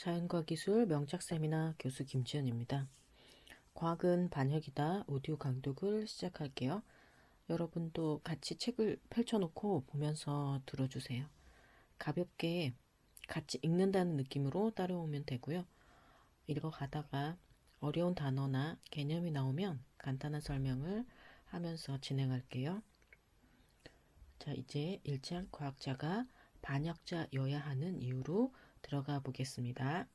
자연과 기술 명작 세미나 교수 김지연입니다. 과학은 반혁이다 오디오 강독을 시작할게요. 여러분도 같이 책을 펼쳐놓고 보면서 들어주세요. 가볍게 같이 읽는다는 느낌으로 따라오면 되고요. 읽어가다가 어려운 단어나 개념이 나오면 간단한 설명을 하면서 진행할게요. 자, 이제 1장 과학자가 반역자여야 하는 이유로 들어가 보겠습니다.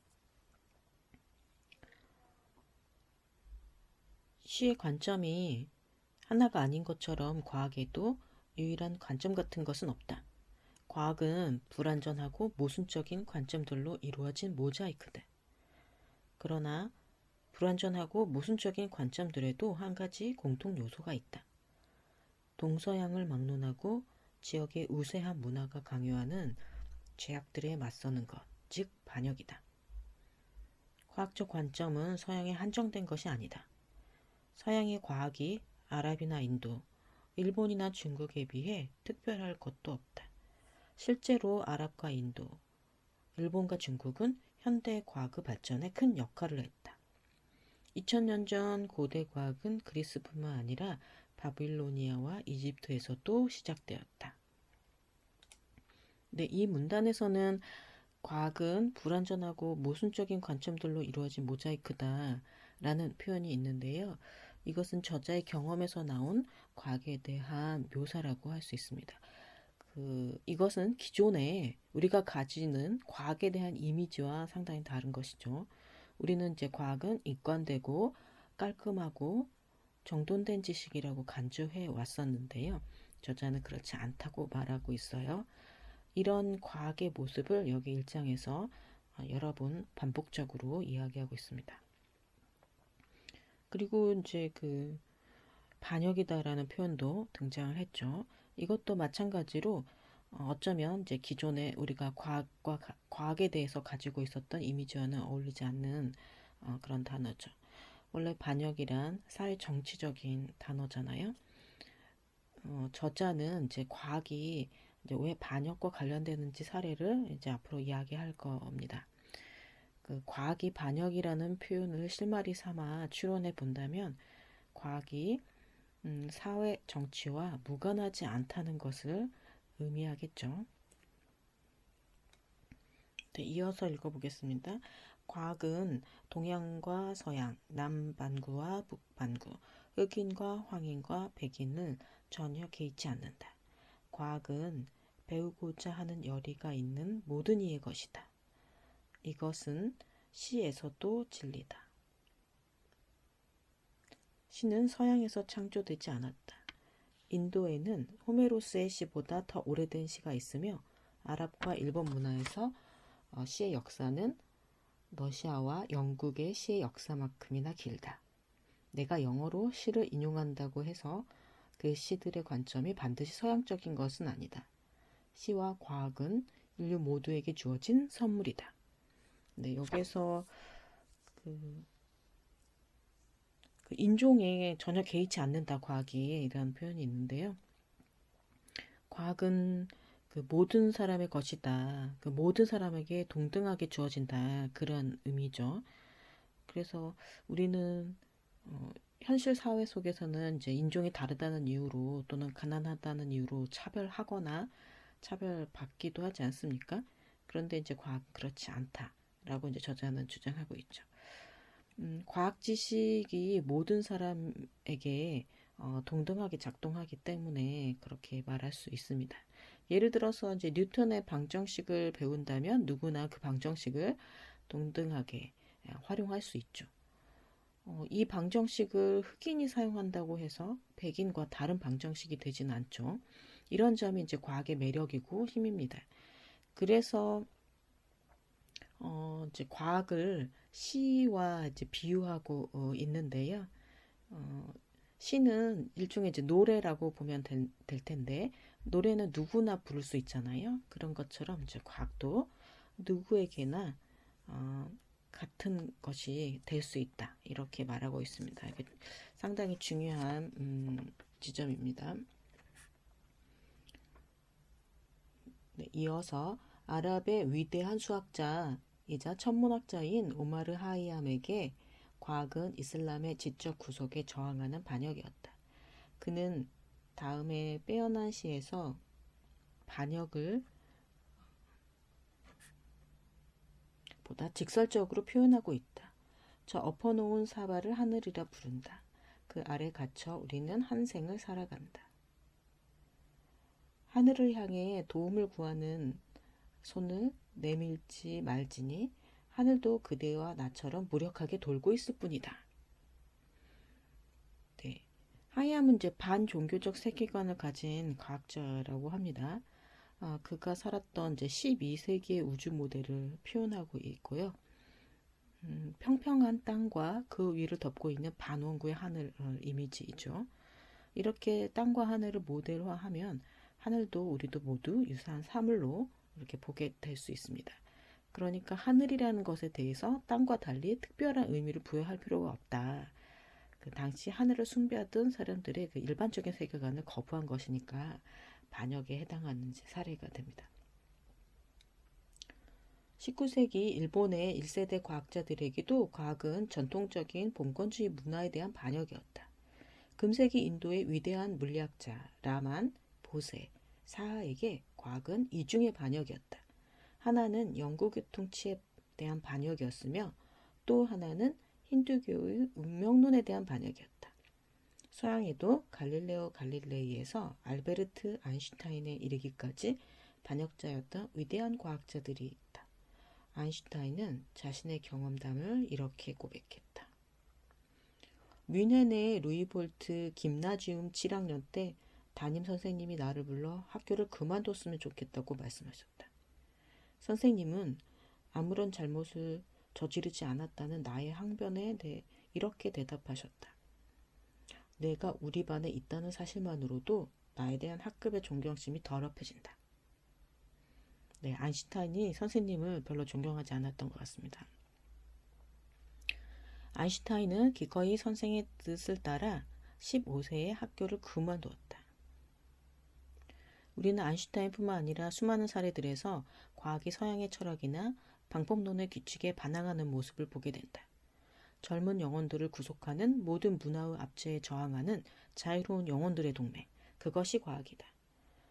시의 관점이 하나가 아닌 것처럼 과학에도 유일한 관점 같은 것은 없다. 과학은 불완전하고 모순적인 관점들로 이루어진 모자이크다. 그러나 불완전하고 모순적인 관점들에도 한 가지 공통 요소가 있다. 동서양을 막론하고 지역의 우세한 문화가 강요하는 죄악들에 맞서는 것, 즉 반역이다. 과학적 관점은 서양에 한정된 것이 아니다. 서양의 과학이 아랍이나 인도, 일본이나 중국에 비해 특별할 것도 없다. 실제로 아랍과 인도, 일본과 중국은 현대 과학의 발전에 큰 역할을 했다. 2000년 전 고대 과학은 그리스뿐만 아니라 바빌로니아와 이집트에서도 시작되었다. 네, 이 문단에서는 과학은 불완전하고 모순적인 관점들로 이루어진 모자이크다 라는 표현이 있는데요. 이것은 저자의 경험에서 나온 과학에 대한 묘사라고 할 수 있습니다. 그, 이것은 기존에 우리가 가지는 과학에 대한 이미지와 상당히 다른 것이죠. 우리는 이제 과학은 이관되고 깔끔하고 정돈된 지식이라고 간주해 왔었는데요. 저자는 그렇지 않다고 말하고 있어요. 이런 과학의 모습을 여기 일장에서 어, 여러 번 반복적으로 이야기하고 있습니다. 그리고 이제 그 반역이다라는 표현도 등장을 했죠. 이것도 마찬가지로 어, 어쩌면 이제 기존에 우리가 과학과 과학에 대해서 가지고 있었던 이미지와는 어울리지 않는 어, 그런 단어죠. 원래 반역이란 사회 정치적인 단어잖아요. 어, 저자는 이제 과학이 이제 왜 반역과 관련되는지 사례를 이제 앞으로 이야기할 겁니다. 그 과학이 반역이라는 표현을 실마리 삼아 추론해 본다면 과학이 음, 사회 정치와 무관하지 않다는 것을 의미하겠죠. 네, 이어서 읽어보겠습니다. 과학은 동양과 서양, 남반구와 북반구, 흑인과 황인과 백인을 전혀 개의치 않는다. 과학은 배우고자 하는 열의가 있는 모든 이의 것이다. 이것은 시에서도 진리다. 시는 서양에서 창조되지 않았다. 인도에는 호메로스의 시보다 더 오래된 시가 있으며 아랍과 일본 문화에서 어, 시의 역사는 러시아와 영국의 시의 역사만큼이나 길다. 내가 영어로 시를 인용한다고 해서 그 시들의 관점이 반드시 서양적인 것은 아니다. 시와 과학은 인류 모두에게 주어진 선물이다. 네, 여기서 그, 그 인종에 전혀 개의치 않는다 과학이 이런 표현이 있는데요. 과학은 그 모든 사람의 것이다. 그 모든 사람에게 동등하게 주어진다. 그런 의미죠. 그래서 우리는 어, 현실 사회 속에서는 이제 인종이 다르다는 이유로 또는 가난하다는 이유로 차별하거나 차별받기도 하지 않습니까? 그런데 이제 과학은 그렇지 않다라고 이제 저자는 주장하고 있죠. 음, 과학 지식이 모든 사람에게 어, 동등하게 작동하기 때문에 그렇게 말할 수 있습니다. 예를 들어서 이제 뉴턴의 방정식을 배운다면 누구나 그 방정식을 동등하게 예, 활용할 수 있죠. 어, 이 방정식을 흑인이 사용한다고 해서 백인과 다른 방정식이 되지는 않죠. 이런 점이 이제 과학의 매력이고 힘입니다. 그래서 어, 이제 과학을 시와 이제 비유하고 어, 있는데요. 어, 시는 일종의 이제 노래라고 보면 될, 될 텐데 노래는 누구나 부를 수 있잖아요. 그런 것처럼 이제 과학도 누구에게나 어, 같은 것이 될 수 있다. 이렇게 말하고 있습니다. 상당히 중요한 음, 지점입니다. 네, 이어서 아랍의 위대한 수학자 이자 천문학자인 오마르 하이암에게 과학은 이슬람의 지적 구속에 저항하는 반역이었다. 그는 다음에 빼어난 시에서 반역을 보다 직설적으로 표현하고 있다. 저 엎어놓은 사발을 하늘이라 부른다. 그 아래 갇혀 우리는 한 생을 살아간다. 하늘을 향해 도움을 구하는 손을 내밀지 말지니 하늘도 그대와 나처럼 무력하게 돌고 있을 뿐이다. 네. 하이암은 이제 반종교적 세계관을 가진 과학자라고 합니다. 아, 그가 살았던 이제 12세기의 우주 모델을 표현하고 있고요. 음, 평평한 땅과 그 위를 덮고 있는 반원구의 하늘 어, 이미지이죠. 이렇게 땅과 하늘을 모델화하면 하늘도 우리도 모두 유사한 사물로 이렇게 보게 될 수 있습니다. 그러니까 하늘이라는 것에 대해서 땅과 달리 특별한 의미를 부여할 필요가 없다. 그 당시 하늘을 숭배하던 사람들의 그 일반적인 세계관을 거부한 것이니까 반역에 해당하는 사례가 됩니다. 19세기 일본의 1세대 과학자들에게도 과학은 전통적인 봉건주의 문화에 대한 반역이었다. 금세기 인도의 위대한 물리학자 라만, 보세, 사하에게 과학은 이중의 반역이었다. 하나는 영구교통치에 대한 반역이었으며 또 하나는 힌두교의 운명론에 대한 반역이었다. 서양에도 갈릴레오 갈릴레이에서 알베르트 아인슈타인에 이르기까지 반역자였던 위대한 과학자들이 있다. 아인슈타인은 자신의 경험담을 이렇게 고백했다. 뮌헨의 루이볼트 김나지움 7학년 때 담임 선생님이 나를 불러 학교를 그만뒀으면 좋겠다고 말씀하셨다. 선생님은 아무런 잘못을 저지르지 않았다는 나의 항변에 대해 이렇게 대답하셨다. 내가 우리 반에 있다는 사실만으로도 나에 대한 학급의 존경심이 더럽혀진다. 네, 아인슈타인이 선생님을 별로 존경하지 않았던 것 같습니다. 아인슈타인은 기꺼이 선생의 뜻을 따라 15세에 학교를 그만두었다. 우리는 아인슈타인뿐만 아니라 수많은 사례들에서 과학이 서양의 철학이나 방법론의 규칙에 반항하는 모습을 보게 된다. 젊은 영혼들을 구속하는 모든 문화의 압제에 저항하는 자유로운 영혼들의 동맹. 그것이 과학이다.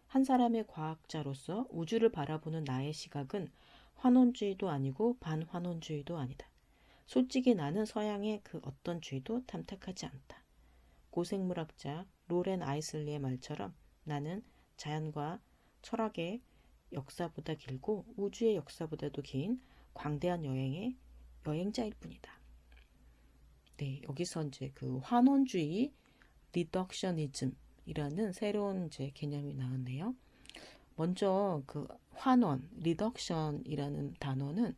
한 사람의 과학자로서 우주를 바라보는 나의 시각은 환원주의도 아니고 반환원주의도 아니다. 솔직히 나는 서양의 그 어떤 주의도 탐탁하지 않다. 고생물학자 로렌 아이슬리의 말처럼 나는 자연과 철학의 역사보다 길고 우주의 역사보다도 긴 광대한 여행의 여행자일 뿐이다. 네, 여기서 이제 그 환원주의 리덕셔니즘이라는 새로운 이제 개념이 나왔네요. 먼저 그 환원, reduction이라는 단어는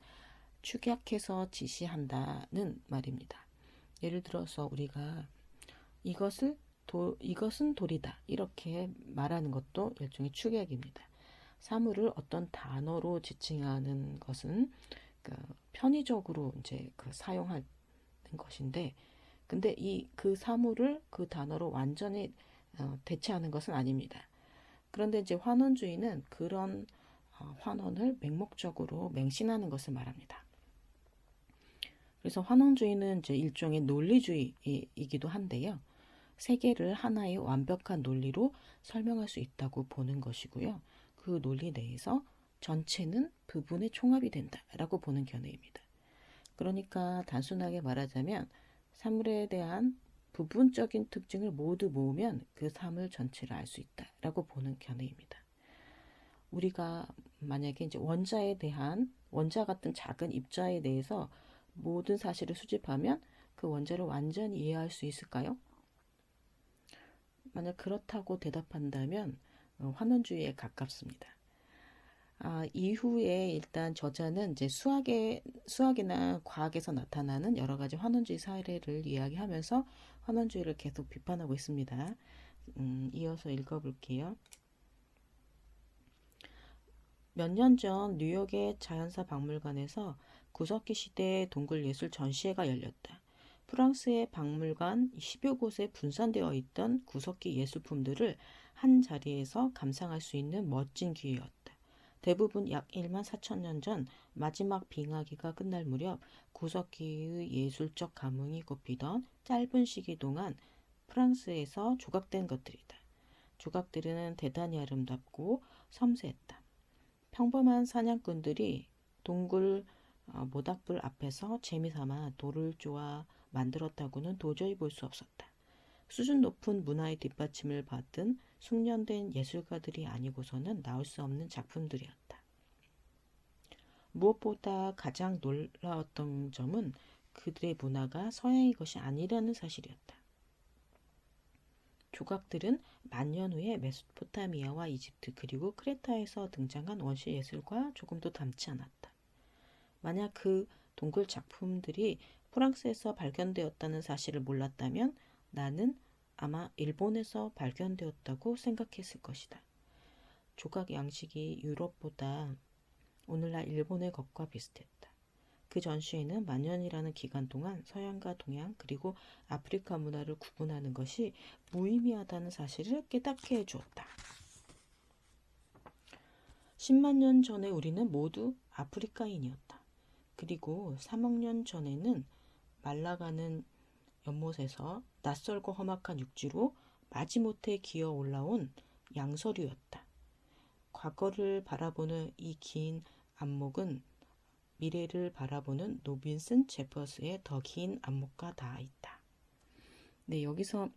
축약해서 지시한다는 말입니다. 예를 들어서 우리가 이것을 도, 이것은 돌이다. 이렇게 말하는 것도 일종의 축약입니다. 사물을 어떤 단어로 지칭하는 것은 그 편의적으로 이제 그 사용하는 것인데, 근데 이 그 사물을 그 단어로 완전히 어, 대체하는 것은 아닙니다. 그런데 이제 환원주의는 그런 어, 환원을 맹목적으로 맹신하는 것을 말합니다. 그래서 환원주의는 이제 일종의 논리주의이기도 한데요. 세계를 하나의 완벽한 논리로 설명할 수 있다고 보는 것이고요. 그 논리 내에서 전체는 부분의 총합이 된다라고 보는 견해입니다. 그러니까 단순하게 말하자면 사물에 대한 부분적인 특징을 모두 모으면 그 사물 전체를 알 수 있다라고 보는 견해입니다. 우리가 만약에 이제 원자에 대한 원자 같은 작은 입자에 대해서 모든 사실을 수집하면 그 원자를 완전히 이해할 수 있을까요? 만약 그렇다고 대답한다면 어, 환원주의에 가깝습니다. 아, 이후에 일단 저자는 이제 수학의 수학이나 과학에서 나타나는 여러 가지 환원주의 사례를 이야기하면서 환원주의를 계속 비판하고 있습니다. 음, 이어서 읽어볼게요. 몇 년 전 뉴욕의 자연사 박물관에서 구석기 시대의 동굴 예술 전시회가 열렸다. 프랑스의 박물관 10여 곳에 분산되어 있던 구석기 예술품들을 한 자리에서 감상할 수 있는 멋진 기회였다. 대부분 약 1만 4천 년 전 마지막 빙하기가 끝날 무렵 구석기의 예술적 감흥이 꼽히던 짧은 시기 동안 프랑스에서 조각된 것들이다. 조각들은 대단히 아름답고 섬세했다. 평범한 사냥꾼들이 동굴 어, 모닥불 앞에서 재미삼아 돌을 쪼아 만들었다고는 도저히 볼 수 없었다. 수준 높은 문화의 뒷받침을 받은 숙련된 예술가들이 아니고서는 나올 수 없는 작품들이었다. 무엇보다 가장 놀라웠던 점은 그들의 문화가 서양의 것이 아니라는 사실이었다. 조각들은 만년 후에 메소포타미아와 이집트 그리고 크레타에서 등장한 원시 예술과 조금도 닮지 않았다. 만약 그 동굴 작품들이 프랑스에서 발견되었다는 사실을 몰랐다면 나는 아마 일본에서 발견되었다고 생각했을 것이다. 조각 양식이 유럽보다 오늘날 일본의 것과 비슷했다. 그 전시회는 만년이라는 기간 동안 서양과 동양 그리고 아프리카 문화를 구분하는 것이 무의미하다는 사실을 깨닫게 해주었다. 10만 년 전에 우리는 모두 아프리카인이었다. 그리고 3억 년 전에는 말라가는 연못에서 낯설고 험악한 육지로 마지못해 기어 올라온 양서류였다. 과거를 바라보는 이 긴 안목은 미래를 바라보는 노빈슨 제퍼스의 더 긴 안목과 닿아 있다. 네, 여기서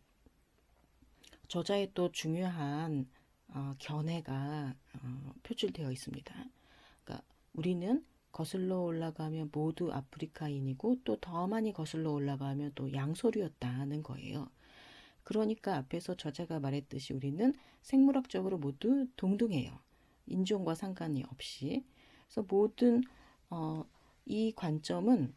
저자의 또 중요한 어, 견해가 어, 표출되어 있습니다. 그러니까 우리는 거슬러 올라가면 모두 아프리카인이고 또 더 많이 거슬러 올라가면 또 양소류였다는 거예요. 그러니까 앞에서 저자가 말했듯이 우리는 생물학적으로 모두 동등해요. 인종과 상관이 없이. 그래서 모든 어, 이 관점은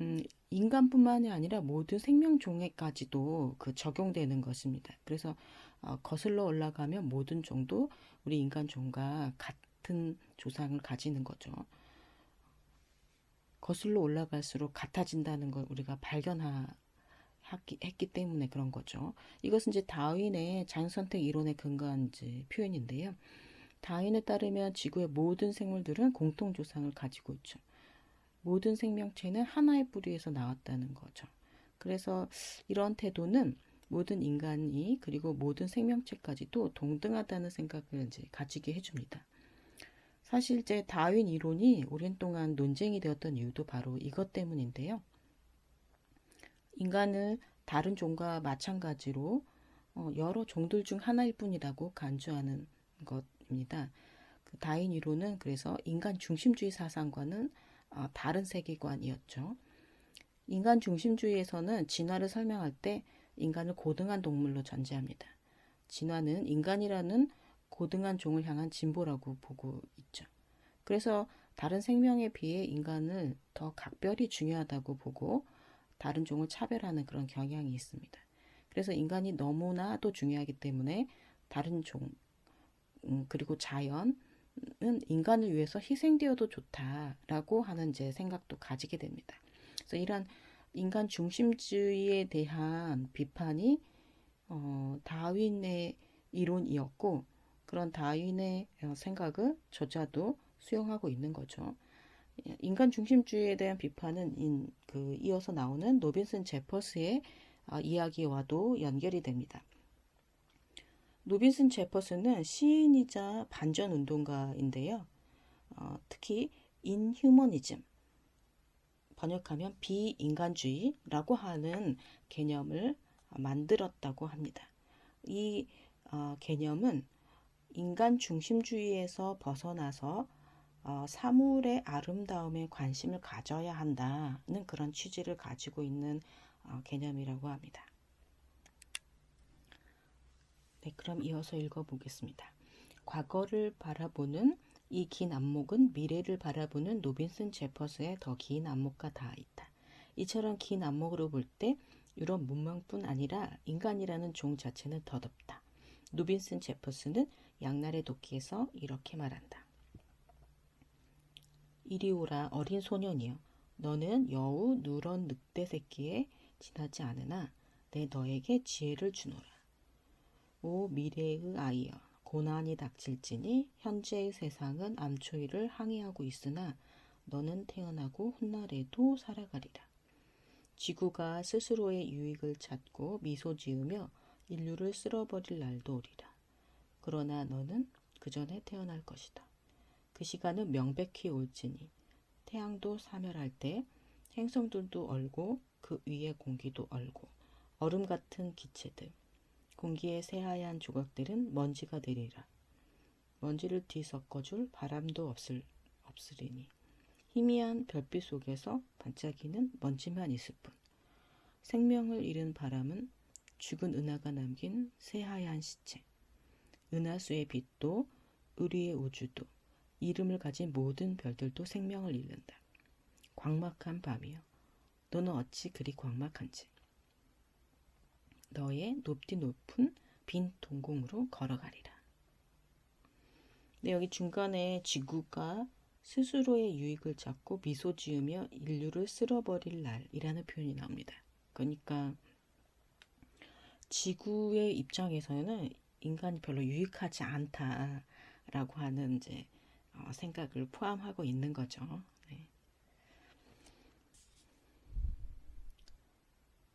음, 인간뿐만이 아니라 모든 생명종에까지도 그 적용되는 것입니다. 그래서 어, 거슬러 올라가면 모든 종도 우리 인간 종과 같은 조상을 가지는 거죠. 거슬러 올라갈수록 같아진다는 걸 우리가 발견했기 때문에 그런 거죠. 이것은 이제 다윈의 자연선택 이론에 근거한 표현인데요. 다윈에 따르면 지구의 모든 생물들은 공통 조상을 가지고 있죠. 모든 생명체는 하나의 뿌리에서 나왔다는 거죠. 그래서 이런 태도는 모든 인간이 그리고 모든 생명체까지도 동등하다는 생각을 이제 가지게 해줍니다. 사실 제 다윈 이론이 오랜 동안 논쟁이 되었던 이유도 바로 이것 때문인데요. 인간을 다른 종과 마찬가지로 어, 여러 종들 중 하나일 뿐이라고 간주하는 것입니다. 그 다윈 이론은 그래서 인간 중심주의 사상과는 어, 다른 세계관이었죠. 인간 중심주의에서는 진화를 설명할 때 인간을 고등한 동물로 전제합니다. 진화는 인간이라는 고등한 종을 향한 진보라고 보고 있죠. 그래서 다른 생명에 비해 인간을 더 각별히 중요하다고 보고 다른 종을 차별하는 그런 경향이 있습니다. 그래서 인간이 너무나도 중요하기 때문에 다른 종 음, 그리고 자연은 인간을 위해서 희생되어도 좋다라고 하는 제 생각도 가지게 됩니다. 그래서 이런 인간 중심주의에 대한 비판이 어, 다윈의 이론이었고 그런 다윈의 어, 생각을 저자도 수용하고 있는 거죠. 인간 중심주의에 대한 비판은 인, 그 이어서 나오는 로빈슨 제퍼스의 어, 이야기와도 연결이 됩니다. 로빈슨 제퍼스는 시인이자 반전 운동가인데요. 어, 특히 inhumanism 번역하면 비인간주의라고 하는 개념을 만들었다고 합니다. 이 어, 개념은 인간 중심주의에서 벗어나서 어, 사물의 아름다움에 관심을 가져야 한다는 그런 취지를 가지고 있는 어, 개념이라고 합니다. 네, 그럼 이어서 읽어보겠습니다. 과거를 바라보는 이 긴 안목은 미래를 바라보는 노빈슨 제퍼스의 더 긴 안목과 닿아 있다. 이처럼 긴 안목으로 볼 때 유럽 문명뿐 아니라 인간이라는 종 자체는 더덥다. 노빈슨 제퍼스는 양날의 도끼에서 이렇게 말한다. 이리 오라 어린 소년이여 너는 여우 누런 늑대 새끼에 지나지 않으나 내 너에게 지혜를 주노라. 오 미래의 아이여 고난이 닥칠지니 현재의 세상은 암초이를 항해하고 있으나 너는 태어나고 훗날에도 살아가리라. 지구가 스스로의 유익을 찾고 미소 지으며 인류를 쓸어버릴 날도 오리라. 그러나 너는 그 전에 태어날 것이다. 그 시간은 명백히 올지니 태양도 사멸할 때 행성들도 얼고 그 위의 공기도 얼고 얼음 같은 기체들 공기의 새하얀 조각들은 먼지가 되리라. 먼지를 뒤섞어줄 바람도 없을, 없으리니 희미한 별빛 속에서 반짝이는 먼지만 있을 뿐. 생명을 잃은 바람은 죽은 은하가 남긴 새하얀 시체. 은하수의 빛도 의리의 우주도 이름을 가진 모든 별들도 생명을 잃는다. 광막한 밤이여. 너는 어찌 그리 광막한지. 너의 높디 높은 빈 동공으로 걸어가리라. 네, 여기 중간에 지구가 스스로의 유익을 찾고 미소 지으며 인류를 쓸어버릴 날이라는 표현이 나옵니다. 그러니까 지구의 입장에서는 인간이 별로 유익하지 않다라고 하는 이제 어, 생각을 포함하고 있는 거죠. 네.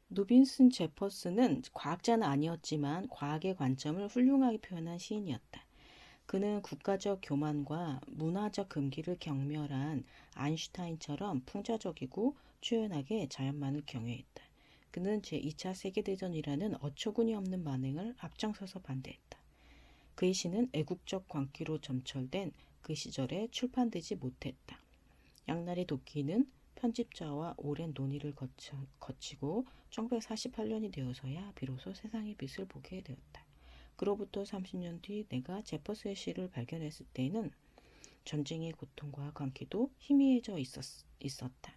노빈슨 제퍼스는 과학자는 아니었지만 과학의 관점을 훌륭하게 표현한 시인이었다. 그는 국가적 교만과 문화적 금기를 경멸한 아인슈타인처럼 풍자적이고 초연하게 자연만을 경외했다. 그는 제2차 세계대전이라는 어처구니 없는 만행을 앞장서서 반대했다. 그의 시는 애국적 광기로 점철된 그 시절에 출판되지 못했다. 양날의 도끼는 편집자와 오랜 논의를 거쳐, 거치고 1948년이 되어서야 비로소 세상의 빛을 보게 되었다. 그로부터 30년 뒤 내가 제퍼스의 시를 발견했을 때에는 전쟁의 고통과 광기도 희미해져 있었, 있었다.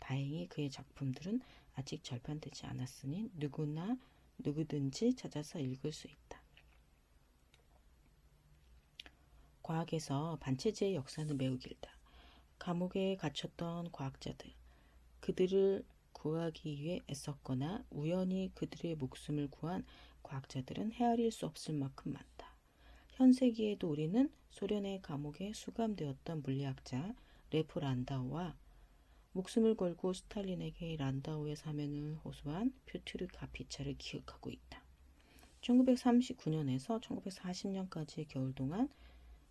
다행히 그의 작품들은 아직 절판되지 않았으니 누구나 누구든지 찾아서 읽을 수 있다. 과학에서 반체제의 역사는 매우 길다. 감옥에 갇혔던 과학자들, 그들을 구하기 위해 애썼거나 우연히 그들의 목숨을 구한 과학자들은 헤아릴 수 없을 만큼 많다. 현세기에도 우리는 소련의 감옥에 수감되었던 물리학자 레프 란다우와 목숨을 걸고 스탈린에게 란다우의 사면을 호소한 퓨트르 카피차를 기억하고 있다. 1939년에서 1940년까지의 겨울 동안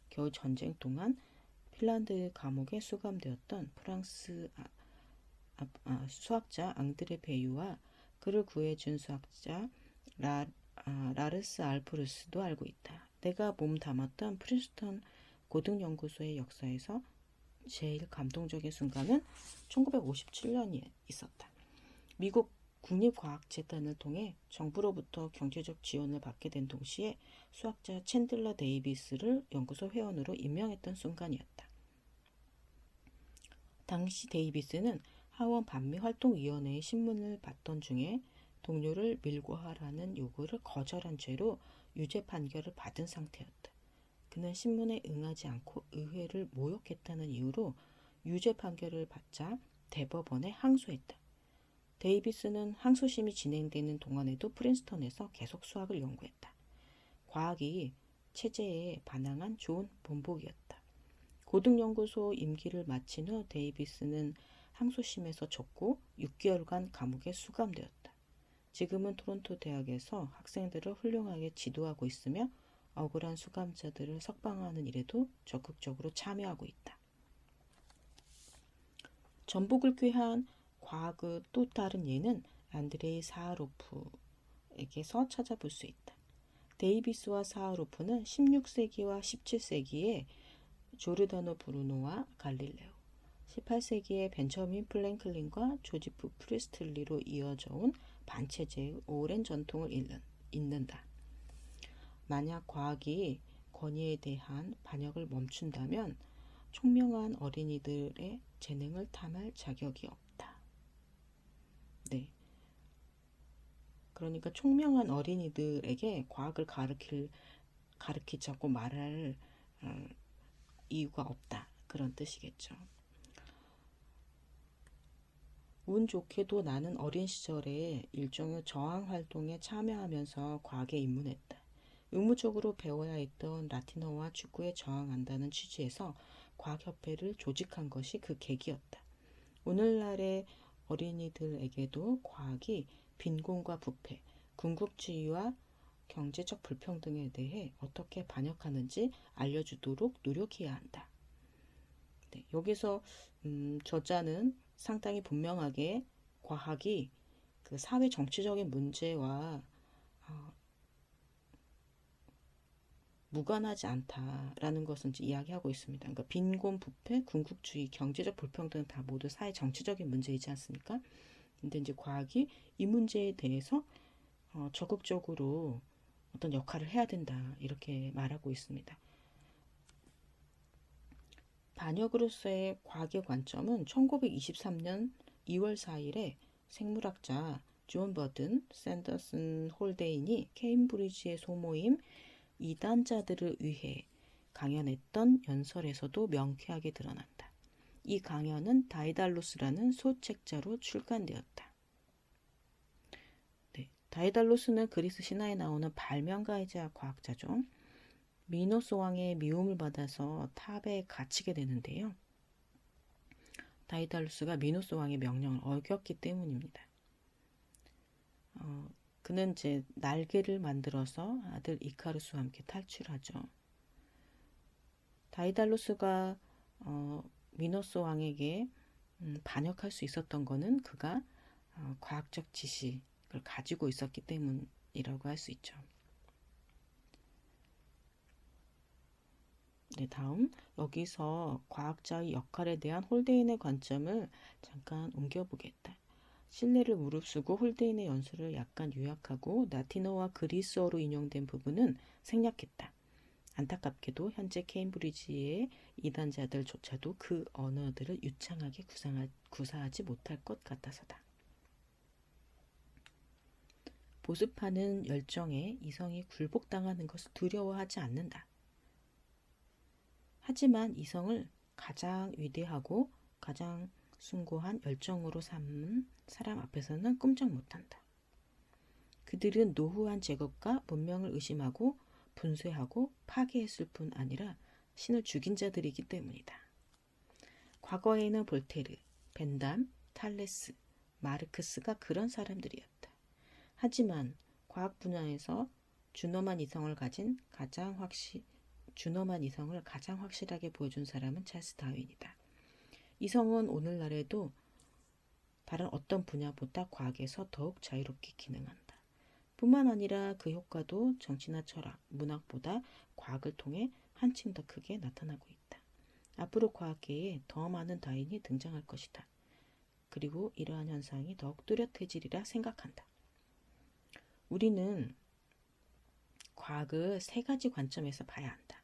겨울 전쟁 동안 핀란드 감옥에 수감되었던 프랑스 아, 아, 아, 수학자 앙드레 베유와 그를 구해준 수학자 라, 아, 라르스 알포르스도 알고 있다. 내가 몸 담았던 프린스턴 고등연구소의 역사에서 제일 감동적인 순간은 1957년에 있었다. 미국 국립과학재단을 통해 정부로부터 경제적 지원을 받게 된 동시에 수학자 챈들러 데이비스를 연구소 회원으로 임명했던 순간이었다. 당시 데이비스는 하원 반미활동위원회의 신문을 받던 중에 동료를 밀고하라는 요구를 거절한 죄로 유죄 판결을 받은 상태였다. 그는 신문에 응하지 않고 의회를 모욕했다는 이유로 유죄 판결을 받자 대법원에 항소했다. 데이비스는 항소심이 진행되는 동안에도 프린스턴에서 계속 수학을 연구했다. 과학이 체제에 반항한 좋은 본보기였다. 고등연구소 임기를 마친 후 데이비스는 항소심에서 졌고 6개월간 감옥에 수감되었다. 지금은 토론토 대학에서 학생들을 훌륭하게 지도하고 있으며 억울한 수감자들을 석방하는 일에도 적극적으로 참여하고 있다. 전복을 꾀한 과학의 또 다른 예는 안드레이 사하로프에게서 찾아볼 수 있다. 데이비스와 사하로프는 16세기와 17세기에 조르다노 브루노와 갈릴레오, 18세기에 벤저민 프랭클린과 조지프 프리스틀리로 이어져 온 반체제의 오랜 전통을 잇는, 잇는다. 만약 과학이 권위에 대한 반역을 멈춘다면 총명한 어린이들의 재능을 탐할 자격이 없다. 네. 그러니까 총명한 어린이들에게 과학을 가르칠 가르치자고 말할 어, 이유가 없다 그런 뜻이겠죠. 운 좋게도 나는 어린 시절에 일종의 저항 활동에 참여하면서 과학에 입문했다. 의무적으로 배워야 했던 라틴어와 축구에 저항한다는 취지에서 과학협회를 조직한 것이 그 계기였다. 오늘날의 어린이들에게도 과학이 빈곤과 부패, 궁극주의와 경제적 불평등에 대해 어떻게 반역하는지 알려주도록 노력해야 한다. 네, 여기서 음, 저자는 상당히 분명하게 과학이 그 사회 정치적인 문제와 무관하지 않다라는 것은 이야기하고 있습니다. 그러니까 빈곤, 부패, 궁극주의, 경제적 불평등 다 모두 사회 정치적인 문제이지 않습니까? 근데 이제 과학이 이 문제에 대해서 어, 적극적으로 어떤 역할을 해야 된다 이렇게 말하고 있습니다. 반역으로서의 과학의 관점은 1923년 2월 4일에 생물학자 존 버든, 샌더슨 홀데인이 케임브리지의 소모임 이단자들을 위해 강연했던 연설에서도 명쾌하게 드러난다. 이 강연은 다이달로스라는 소책자로 출간되었다. 네, 다이달로스는 그리스 신화에 나오는 발명가이자 과학자죠. 미노스 왕의 미움을 받아서 탑에 갇히게 되는데요. 다이달로스가 미노스 왕의 명령을 어겼기 때문입니다. 어, 그는 이제 날개를 만들어서 아들 이카루스와 함께 탈출하죠. 다이달로스가 어, 미노스 왕에게 음, 반역할 수 있었던 것은 그가 어, 과학적 지식을 가지고 있었기 때문이라고 할 수 있죠. 네, 다음 여기서 과학자의 역할에 대한 홀데인의 관점을 잠깐 옮겨보겠다. 신뢰를 무릅쓰고 홀데인의 연설을 약간 요약하고 라틴어와 그리스어로 인용된 부분은 생략했다. 안타깝게도 현재 케임브리지의 이단자들조차도 그 언어들을 유창하게 구상하, 구사하지 못할 것 같아서다. 보습하는 열정에 이성이 굴복당하는 것을 두려워하지 않는다. 하지만 이성을 가장 위대하고 가장 숭고한 열정으로 삼은 사람 앞에서는 꼼짝 못한다. 그들은 노후한 제국과 문명을 의심하고 분쇄하고 파괴했을 뿐 아니라 신을 죽인 자들이기 때문이다. 과거에는 볼테르, 벤담, 탈레스, 마르크스가 그런 사람들이었다. 하지만 과학 분야에서 준엄한 이성을 가진 가장 확실 준엄한 이성을 가장 확실하게 보여준 사람은 찰스 다윈이다. 이성은 오늘날에도 다른 어떤 분야보다 과학에서 더욱 자유롭게 기능한다. 뿐만 아니라 그 효과도 정치나 철학, 문학보다 과학을 통해 한층 더 크게 나타나고 있다. 앞으로 과학계에 더 많은 다인이 등장할 것이다. 그리고 이러한 현상이 더욱 뚜렷해지리라 생각한다. 우리는 과학을 세 가지 관점에서 봐야 한다.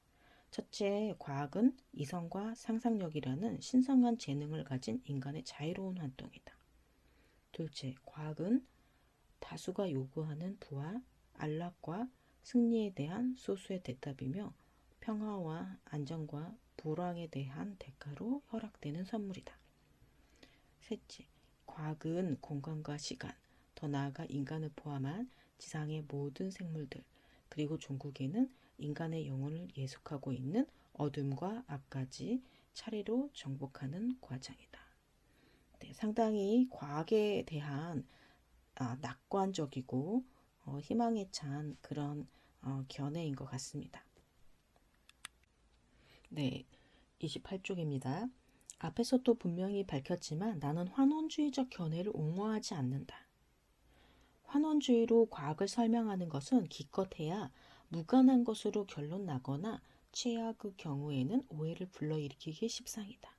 첫째, 과학은 이성과 상상력이라는 신성한 재능을 가진 인간의 자유로운 활동이다. 둘째, 과학은 다수가 요구하는 부와 안락과 승리에 대한 소수의 대답이며 평화와 안정과 불황에 대한 대가로 허락되는 선물이다. 셋째, 과학은 공간과 시간, 더 나아가 인간을 포함한 지상의 모든 생물들, 그리고 종국에는 인간의 영혼을 예속하고 있는 어둠과 악까지 차례로 정복하는 과정이다. 네, 상당히 과학에 대한 아, 낙관적이고 어, 희망에 찬 그런 어, 견해인 것 같습니다. 네, 28쪽입니다. 앞에서도 분명히 밝혔지만 나는 환원주의적 견해를 옹호하지 않는다. 환원주의로 과학을 설명하는 것은 기껏해야 무관한 것으로 결론 나거나 최악의 경우에는 오해를 불러일으키기 십상이다.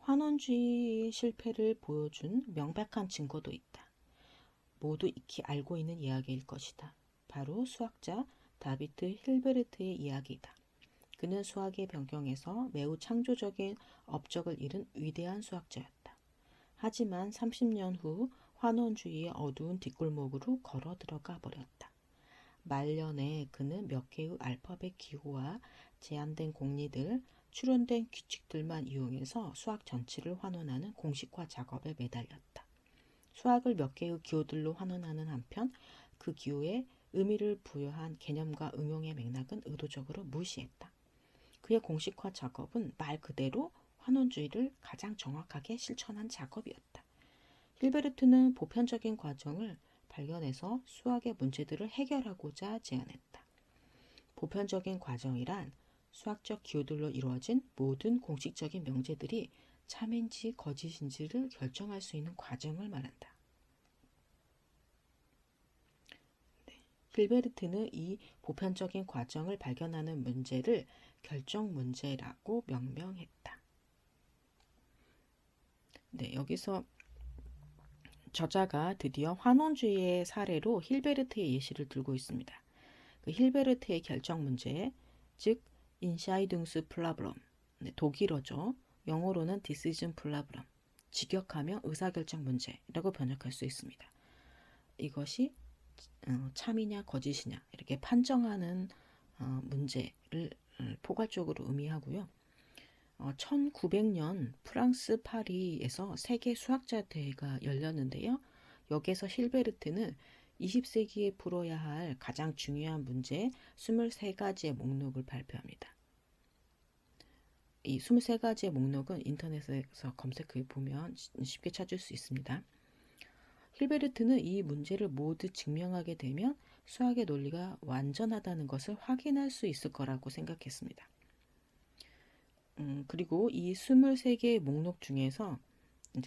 환원주의의 실패를 보여준 명백한 증거도 있다. 모두 익히 알고 있는 이야기일 것이다. 바로 수학자 다비트 힐베르트의 이야기다. 그는 수학의 변경에서 매우 창조적인 업적을 이룬 위대한 수학자였다. 하지만 30년 후 환원주의의 어두운 뒷골목으로 걸어 들어가 버렸다. 말년에 그는 몇 개의 알파벳 기호와 제한된 공리들, 추론된 규칙들만 이용해서 수학 전체를 환원하는 공식화 작업에 매달렸다. 수학을 몇 개의 기호들로 환원하는 한편 그 기호에 의미를 부여한 개념과 응용의 맥락은 의도적으로 무시했다. 그의 공식화 작업은 말 그대로 환원주의를 가장 정확하게 실천한 작업이었다. 힐베르트는 보편적인 과정을 발견해서 수학의 문제들을 해결하고자 제안했다. 보편적인 과정이란 수학적 기호들로 이루어진 모든 공식적인 명제들이 참인지 거짓인지를 결정할 수 있는 과정을 말한다. 네. 힐베르트는 이 보편적인 과정을 발견하는 문제를 결정 문제라고 명명했다. 네, 여기서 저자가 드디어 환원주의의 사례로 힐베르트의 예시를 들고 있습니다. 그 힐베르트의 결정 문제, 즉 Entscheidungsproblem, 네, 독일어죠. 영어로는 decision problem, 직역하면 의사결정 문제라고 번역할 수 있습니다. 이것이 어, 참이냐 거짓이냐 이렇게 판정하는 어, 문제를 음, 포괄적으로 의미하고요. 어, 1900년 프랑스 파리에서 세계 수학자 대회가 열렸는데요. 여기서 힐베르트는 20세기에 풀어야 할 가장 중요한 문제 23가지의 목록을 발표합니다. 이 23가지의 목록은 인터넷에서 검색해 보면 쉽게 찾을 수 있습니다. 힐베르트는 이 문제를 모두 증명하게 되면 수학의 논리가 완전하다는 것을 확인할 수 있을 거라고 생각했습니다. 음, 그리고 이 23개의 목록 중에서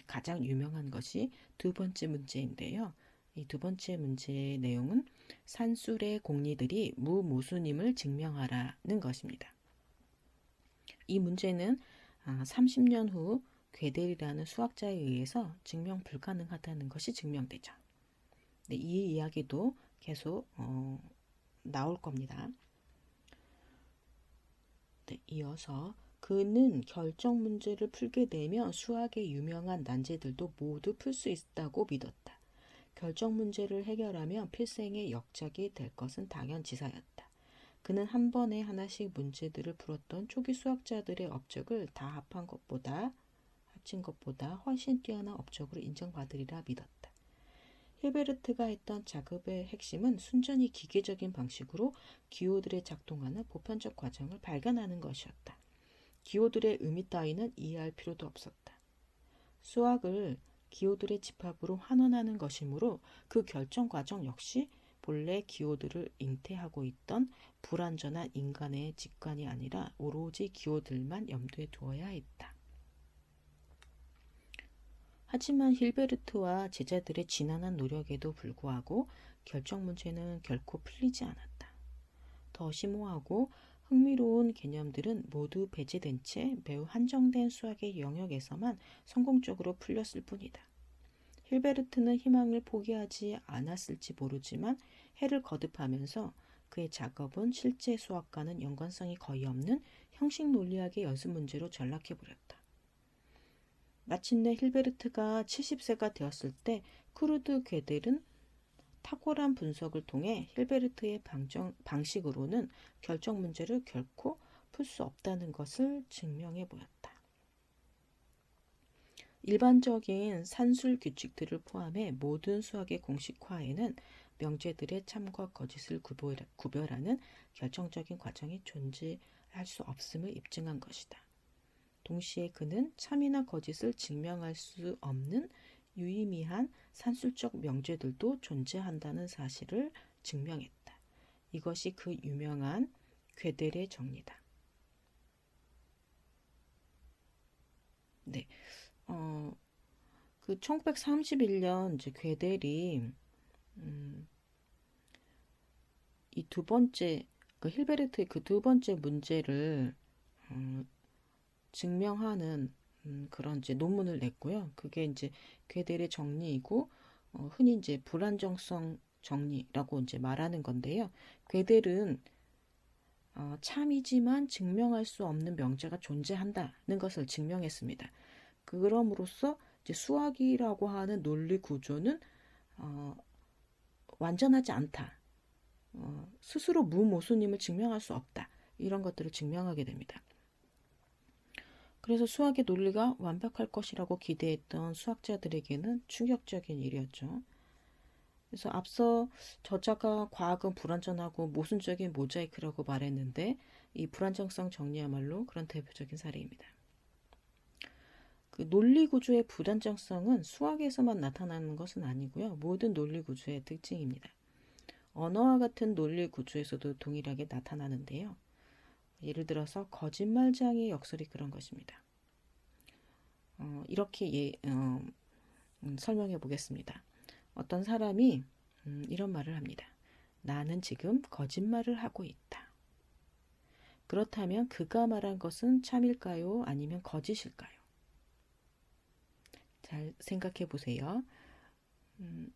가장 유명한 것이 두 번째 문제인데요. 이 두 번째 문제의 내용은 산술의 공리들이 무모순임을 증명하라는 것입니다. 이 문제는 30년 아, 후 괴델이라는 수학자에 의해서 증명 불가능하다는 것이 증명되죠. 네, 이 이야기도 계속 어, 나올 겁니다. 네, 이어서 그는 결정 문제를 풀게 되면 수학의 유명한 난제들도 모두 풀 수 있다고 믿었다. 결정 문제를 해결하면 필생의 역작이 될 것은 당연지사였다. 그는 한 번에 하나씩 문제들을 풀었던 초기 수학자들의 업적을 다 합한 것보다 합친 것보다 훨씬 뛰어난 업적으로 인정받으리라 믿었다. 힐베르트가 했던 작업의 핵심은 순전히 기계적인 방식으로 기호들의 작동하는 보편적 과정을 발견하는 것이었다. 기호들의 의미 따위는 이해할 필요도 없었다. 수학을 기호들의 집합으로 환원하는 것이므로 그 결정 과정 역시 본래 기호들을 잉태하고 있던 불완전한 인간의 직관이 아니라 오로지 기호들만 염두에 두어야 했다. 하지만 힐베르트와 제자들의 지난한 노력에도 불구하고 결정 문제는 결코 풀리지 않았다. 더 심오하고 흥미로운 개념들은 모두 배제된 채 매우 한정된 수학의 영역에서만 성공적으로 풀렸을 뿐이다. 힐베르트는 희망을 포기하지 않았을지 모르지만 해를 거듭하면서 그의 작업은 실제 수학과는 연관성이 거의 없는 형식 논리학의 연습 문제로 전락해 버렸다. 마침내 힐베르트가 70세가 되었을 때 쿠르트 괴델은 탁월한 분석을 통해 힐베르트의 방정, 방식으로는 결정 문제를 결코 풀 수 없다는 것을 증명해 보였다. 일반적인 산술 규칙들을 포함해 모든 수학의 공식화에는 명제들의 참과 거짓을 구별하는 결정적인 과정이 존재할 수 없음을 입증한 것이다. 동시에 그는 참이나 거짓을 증명할 수 없는 유의미한 산술적 명제들도 존재한다는 사실을 증명했다. 이것이 그 유명한 괴델의 정리다. 네, 어, 그 1931년 이제 괴델이 음, 이 두 번째 그 힐베르트의 그 두 번째 문제를 음, 증명하는 음, 그런 이제 논문을 냈고요. 그게 이제 괴델의 정리이고 어, 흔히 이제 불안정성 정리라고 이제 말하는 건데요. 괴델은 어, 참이지만 증명할 수 없는 명제가 존재한다는 것을 증명했습니다. 그럼으로써 이제 수학이라고 하는 논리 구조는 어, 완전하지 않다. 어, 스스로 무모순임을 증명할 수 없다. 이런 것들을 증명하게 됩니다. 그래서 수학의 논리가 완벽할 것이라고 기대했던 수학자들에게는 충격적인 일이었죠. 그래서 앞서 저자가 과학은 불완전하고 모순적인 모자이크라고 말했는데 이 불안정성 정리야말로 그런 대표적인 사례입니다. 그 논리 구조의 불안정성은 수학에서만 나타나는 것은 아니고요. 모든 논리 구조의 특징입니다. 언어와 같은 논리 구조에서도 동일하게 나타나는데요. 예를 들어서 거짓말장의 역설이 그런 것입니다. 어, 이렇게 예, 어, 음, 설명해 보겠습니다. 어떤 사람이 음, 이런 말을 합니다. 나는 지금 거짓말을 하고 있다. 그렇다면 그가 말한 것은 참일까요? 아니면 거짓일까요? 잘 생각해 보세요. 음,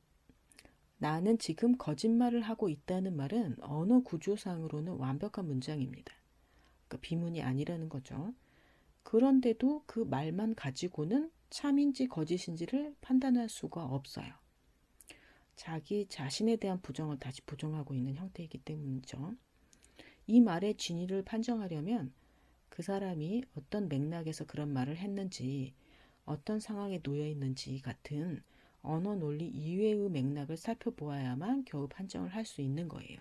나는 지금 거짓말을 하고 있다는 말은 언어 구조상으로는 완벽한 문장입니다. 그러니까 비문이 아니라는 거죠. 그런데도 그 말만 가지고는 참인지 거짓인지를 판단할 수가 없어요. 자기 자신에 대한 부정을 다시 부정하고 있는 형태이기 때문이죠. 이 말의 진위를 판정하려면 그 사람이 어떤 맥락에서 그런 말을 했는지, 어떤 상황에 놓여 있는지 같은 언어 논리 이외의 맥락을 살펴보아야만 겨우 판정을 할 수 있는 거예요.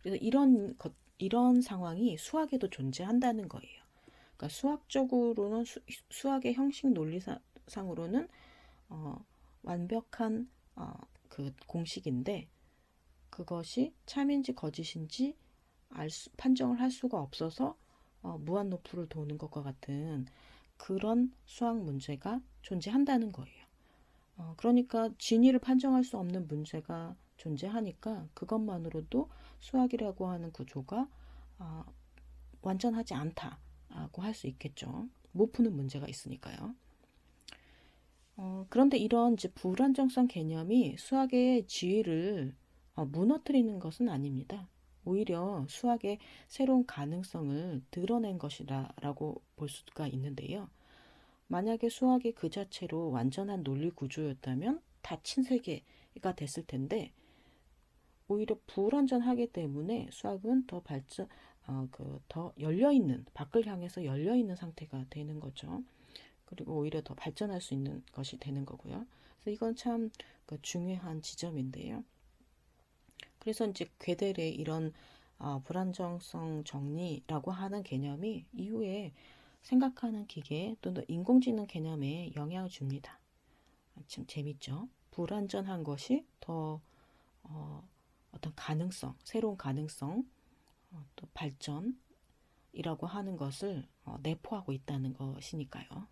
그래서 이런 것, 이런 상황이 수학에도 존재한다는 거예요. 그러니까 수학적으로는 수, 학의 형식 논리상으로는 어, 완벽한 어, 그 공식인데 그것이 참인지 거짓인지 알 수, 판정을 할 수가 없어서 어, 무한 노프를 도는 것과 같은 그런 수학 문제가 존재한다는 거예요. 어, 그러니까 진위를 판정할 수 없는 문제가 존재하니까 그것만으로도 수학이라고 하는 구조가 어, 완전하지 않다고 할 수 있겠죠. 못 푸는 문제가 있으니까요. 어, 그런데 이런 이제 불안정성 개념이 수학의 지위를 어, 무너뜨리는 것은 아닙니다. 오히려 수학의 새로운 가능성을 드러낸 것이라고 볼 수가 있는데요. 만약에 수학이 그 자체로 완전한 논리 구조였다면 닫힌 세계가 됐을 텐데 오히려 불완전하기 때문에 수학은 더 발전, 어, 그 더 열려 있는 밖을 향해서 열려 있는 상태가 되는 거죠. 그리고 오히려 더 발전할 수 있는 것이 되는 거고요. 그래서 이건 참 그 중요한 지점인데요. 그래서 이제 괴델의 이런 어, 불안정성 정리라고 하는 개념이 이후에 생각하는 기계 또는 인공지능 개념에 영향을 줍니다. 참 재밌죠? 불완전한 것이 더 어, 어떤 가능성, 새로운 가능성, 어, 또 발전이라고 하는 것을 어, 내포하고 있다는 것이니까요.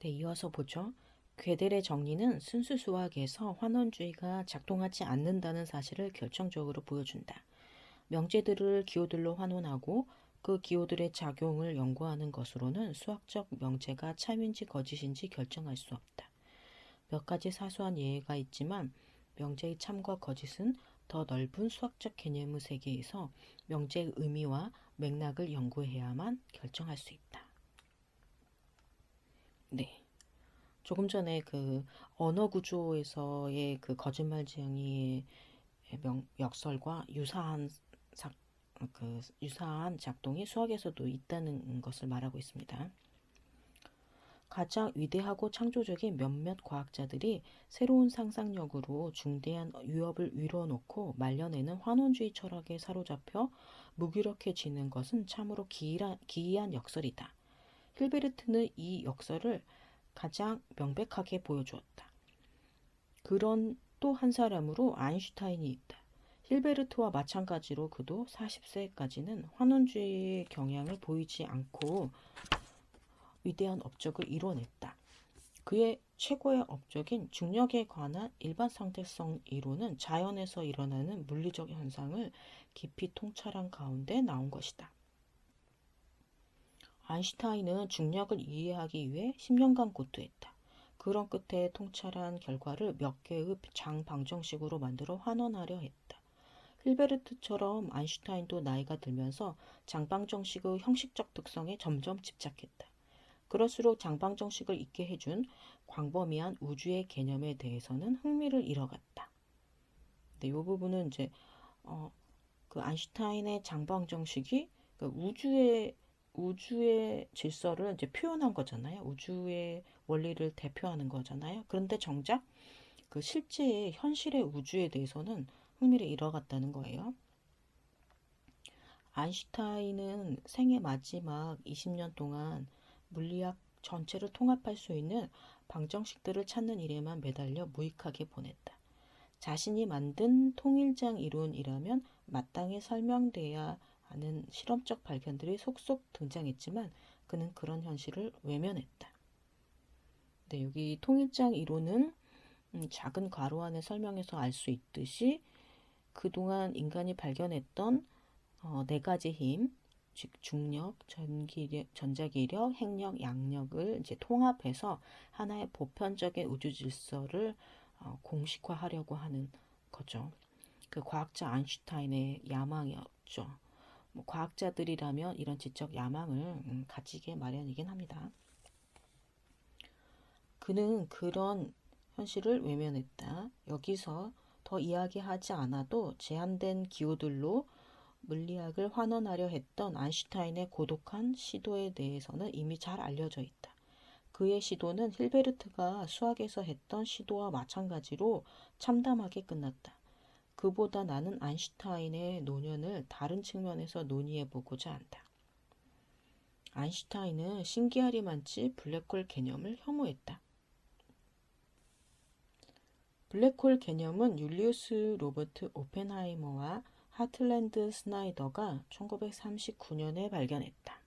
네, 이어서 보죠. 괴델의 정리는 순수 수학에서 환원주의가 작동하지 않는다는 사실을 결정적으로 보여준다. 명제들을 기호들로 환원하고 그 기호들의 작용을 연구하는 것으로는 수학적 명제가 참인지 거짓인지 결정할 수 없다. 몇 가지 사소한 예가 있지만 명제의 참과 거짓은 더 넓은 수학적 개념의 세계에서 명제의 의미와 맥락을 연구해야만 결정할 수 있다. 네. 조금 전에 그 언어 구조에서의 그 거짓말 지형이 명, 역설과 유사한 사, 그 유사한 작동이 수학에서도 있다는 것을 말하고 있습니다. 가장 위대하고 창조적인 몇몇 과학자들이 새로운 상상력으로 중대한 위협을 위로놓고 말려내는 환원주의 철학에 사로잡혀 무기력해지는 것은 참으로 기이한, 기이한 역설이다. 힐베르트는 이 역설을 가장 명백하게 보여주었다. 그런 또 한 사람으로 아인슈타인이 있다. 힐베르트와 마찬가지로 그도 40세까지는 환원주의의 경향을 보이지 않고 위대한 업적을 이뤄냈다. 그의 최고의 업적인 중력에 관한 일반 상대성 이론은 자연에서 일어나는 물리적 현상을 깊이 통찰한 가운데 나온 것이다. 아인슈타인은 중력을 이해하기 위해 10년간 고투했다. 그런 끝에 통찰한 결과를 몇 개의 장방정식으로 만들어 환원하려 했다. 힐베르트처럼 아인슈타인도 나이가 들면서 장방정식의 형식적 특성에 점점 집착했다. 그럴수록 장방정식을 잊게 해준 광범위한 우주의 개념에 대해서는 흥미를 잃어갔다. 네, 이 부분은 이제 어, 그 아인슈타인의 장방정식이 그 우주의 우주의 질서를 이제 표현한 거잖아요. 우주의 원리를 대표하는 거잖아요. 그런데 정작 그 실제의 현실의 우주에 대해서는 흥미를 잃어갔다는 거예요. 아인슈타인은 생애 마지막 20년 동안 물리학 전체를 통합할 수 있는 방정식들을 찾는 일에만 매달려 무익하게 보냈다. 자신이 만든 통일장 이론이라면 마땅히 설명돼야 하는 실험적 발견들이 속속 등장했지만 그는 그런 현실을 외면했다. 네, 여기 통일장 이론은 음, 작은 괄호 안에 설명해서 알 수 있듯이 그동안 인간이 발견했던 어, 네 가지 힘, 즉 중력, 전기력, 전자기력, 핵력, 양력을 이제 통합해서 하나의 보편적인 우주 질서를 어, 공식화하려고 하는 거죠. 그 과학자 아인슈타인의 야망이었죠. 뭐 과학자들이라면 이런 지적 야망을 음, 가지게 마련이긴 합니다. 그는 그런 현실을 외면했다. 여기서 더 이야기하지 않아도 제한된 기호들로 물리학을 환원하려 했던 아인슈타인의 고독한 시도에 대해서는 이미 잘 알려져 있다. 그의 시도는 힐베르트가 수학에서 했던 시도와 마찬가지로 참담하게 끝났다. 그보다 나는 아인슈타인의 노년을 다른 측면에서 논의해 보고자 한다. 아인슈타인은 신기하리만치 블랙홀 개념을 혐오했다. 블랙홀 개념은 율리우스 로버트 오펜하이머와 하틀랜드 스나이더가 1939년에 발견했다.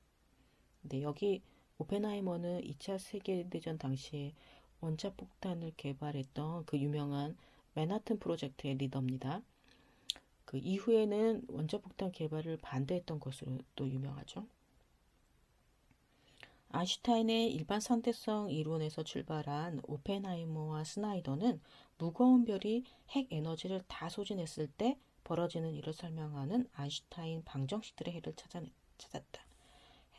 근데 여기 오펜하이머는 2차 세계대전 당시에 원자 폭탄을 개발했던 그 유명한 맨하튼 프로젝트의 리더입니다. 그 이후에는 원자 폭탄 개발을 반대했던 것으로 또 유명하죠. 아인슈타인의 일반 상대성 이론에서 출발한 오펜하이머와 스나이더는 무거운 별이 핵 에너지를 다 소진했을 때 벌어지는 일을 설명하는 아인슈타인 방정식들의 해를 찾았다.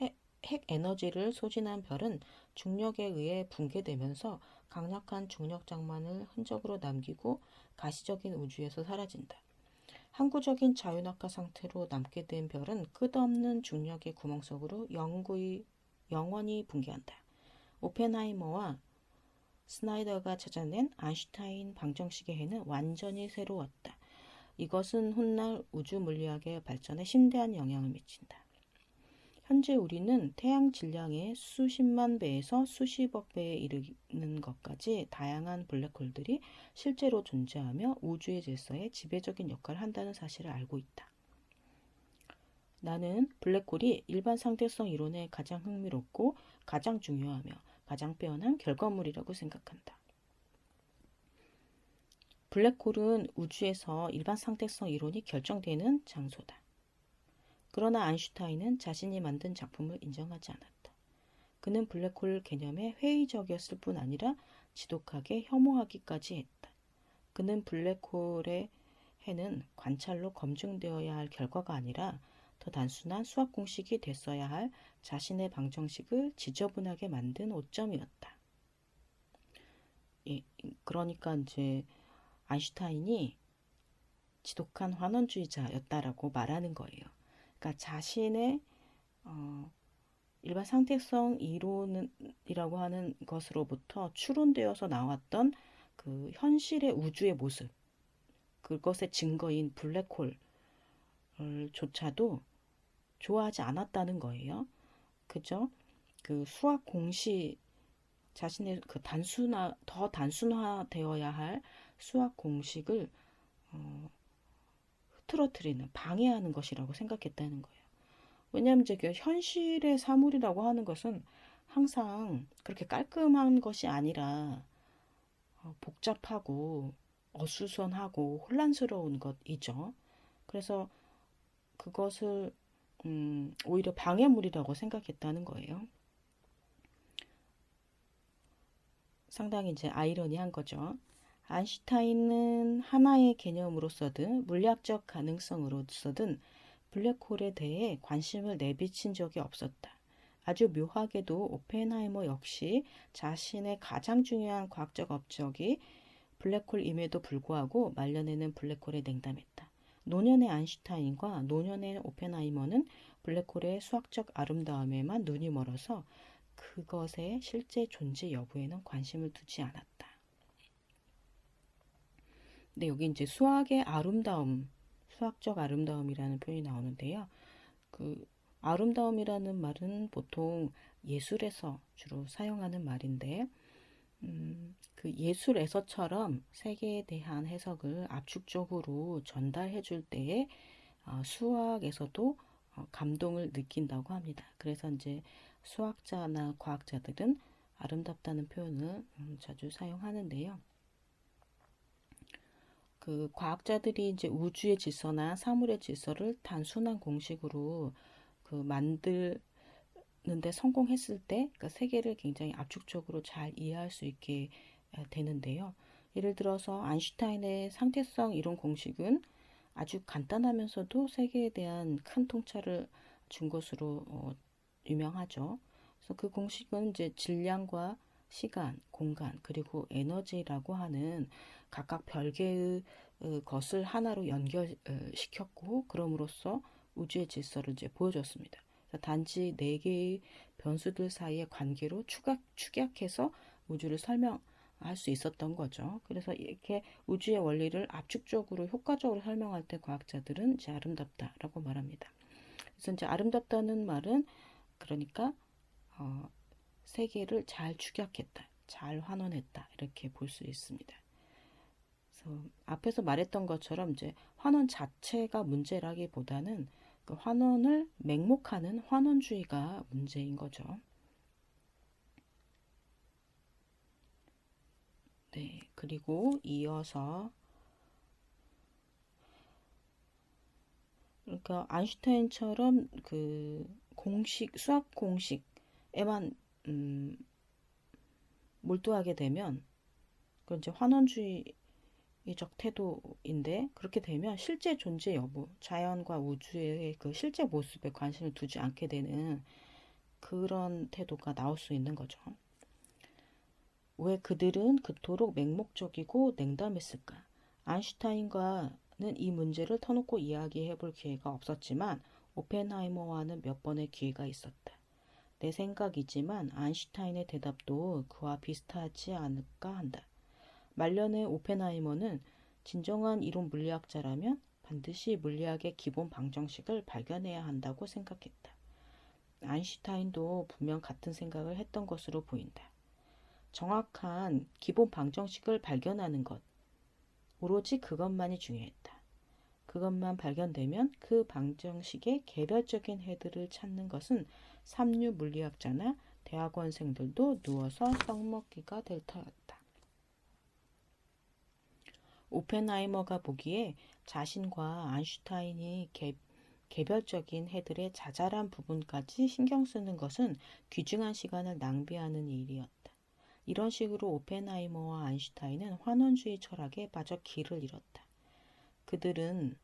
핵, 핵 에너지를 소진한 별은 중력에 의해 붕괴되면서 강력한 중력 장만을 흔적으로 남기고 가시적인 우주에서 사라진다. 항구적인 자유낙하 상태로 남게 된 별은 끝없는 중력의 구멍 속으로 영구히, 영원히 붕괴한다. 오펜하이머와 스나이더가 찾아낸 아인슈타인 방정식의 해는 완전히 새로웠다. 이것은 훗날 우주 물리학의 발전에 심대한 영향을 미친다. 현재 우리는 태양 질량의 수십만 배에서 수십억 배에 이르는 것까지 다양한 블랙홀들이 실제로 존재하며 우주의 질서에 지배적인 역할을 한다는 사실을 알고 있다. 나는 블랙홀이 일반 상대성 이론에 가장 흥미롭고 가장 중요하며 가장 빼어난 결과물이라고 생각한다. 블랙홀은 우주에서 일반 상대성 이론이 결정되는 장소다. 그러나 아인슈타인은 자신이 만든 작품을 인정하지 않았다. 그는 블랙홀 개념에 회의적이었을 뿐 아니라 지독하게 혐오하기까지 했다. 그는 블랙홀의 해는 관찰로 검증되어야 할 결과가 아니라 더 단순한 수학 공식이 됐어야 할 자신의 방정식을 지저분하게 만든 오점이었다. 예, 그러니까 이제 아인슈타인이 지독한 환원주의자였다라고 말하는 거예요. 그러니까 자신의 어, 일반 상대성 이론이라고 하는 것으로부터 추론되어서 나왔던 그 현실의 우주의 모습, 그것의 증거인 블랙홀조차도 좋아하지 않았다는 거예요. 그죠? 그 수학 공식 자신의 그 단순화 더 단순화되어야 할 수학 공식을 어, 흐트러뜨리는 방해하는 것이라고 생각했다는 거예요. 왜냐하면 이제 그 현실의 사물이라고 하는 것은 항상 그렇게 깔끔한 것이 아니라 어, 복잡하고 어수선하고 혼란스러운 것이죠. 그래서 그것을 음, 오히려 방해물이라고 생각했다는 거예요. 상당히 이제 아이러니한 거죠. 아인슈타인은 하나의 개념으로서든 물리학적 가능성으로서든 블랙홀에 대해 관심을 내비친 적이 없었다. 아주 묘하게도 오펜하이머 역시 자신의 가장 중요한 과학적 업적이 블랙홀임에도 불구하고 말년에는 블랙홀에 냉담했다. 노년의 아인슈타인과 노년의 오펜하이머는 블랙홀의 수학적 아름다움에만 눈이 멀어서 그것의 실제 존재 여부에는 관심을 두지 않았다. 네, 여기 이제 수학의 아름다움, 수학적 아름다움이라는 표현이 나오는데요. 그 아름다움이라는 말은 보통 예술에서 주로 사용하는 말인데, 음, 그 예술에서처럼 세계에 대한 해석을 압축적으로 전달해 줄 때에 어, 수학에서도 어, 감동을 느낀다고 합니다. 그래서 이제 수학자나 과학자들은 아름답다는 표현을 음, 자주 사용하는데요. 그 과학자들이 이제 우주의 질서나 사물의 질서를 단순한 공식으로 그 만들는데 성공했을 때, 그 세계를 굉장히 압축적으로 잘 이해할 수 있게 되는데요. 예를 들어서 아인슈타인의 상태성 이론 공식은 아주 간단하면서도 세계에 대한 큰 통찰을 준 것으로 어, 유명하죠. 그래서 그 공식은 이제 질량과 시간, 공간, 그리고 에너지라고 하는 각각 별개의 어, 것을 하나로 연결시켰고, 그럼으로써 우주의 질서를 이제 보여줬습니다. 단지 네 개의 변수들 사이의 관계로 추각, 축약해서 우주를 설명할 수 있었던 거죠. 그래서 이렇게 우주의 원리를 압축적으로 효과적으로 설명할 때 과학자들은 이제 아름답다라고 말합니다. 그래서 이제 아름답다는 말은 그러니까 어, 세계를 잘 축약했다, 잘 환원했다 이렇게 볼 수 있습니다. 그래서 앞에서 말했던 것처럼 이제 환원 자체가 문제라기보다는 그 환원을 맹목하는 환원주의가 문제인 거죠. 네, 그리고 이어서 그러니까 아인슈타인처럼 그 공식 수학 공식에만 음, 몰두하게 되면 그건 이제 환원주의적 태도인데 그렇게 되면 실제 존재 여부, 자연과 우주의 그 실제 모습에 관심을 두지 않게 되는 그런 태도가 나올 수 있는 거죠. 왜 그들은 그토록 맹목적이고 냉담했을까? 아인슈타인과는 이 문제를 터놓고 이야기해 볼 기회가 없었지만 오펜하이머와는 몇 번의 기회가 있었다. 내 생각이지만 아인슈타인의 대답도 그와 비슷하지 않을까 한다. 말년의 오펜하이머는 진정한 이론 물리학자라면 반드시 물리학의 기본 방정식을 발견해야 한다고 생각했다. 아인슈타인도 분명 같은 생각을 했던 것으로 보인다. 정확한 기본 방정식을 발견하는 것, 오로지 그것만이 중요했다. 그것만 발견되면 그 방정식의 개별적인 헤드를 찾는 것은 삼류 물리학자나 대학원생들도 누워서 떡먹기가 될 터였다. 오펜하이머가 보기에 자신과 안슈타인이 개, 개별적인 해들의 자잘한 부분까지 신경 쓰는 것은 귀중한 시간을 낭비하는 일이었다. 이런 식으로 오펜하이머와 안슈타인은 환원주의 철학에 빠져 길을 잃었다. 그들은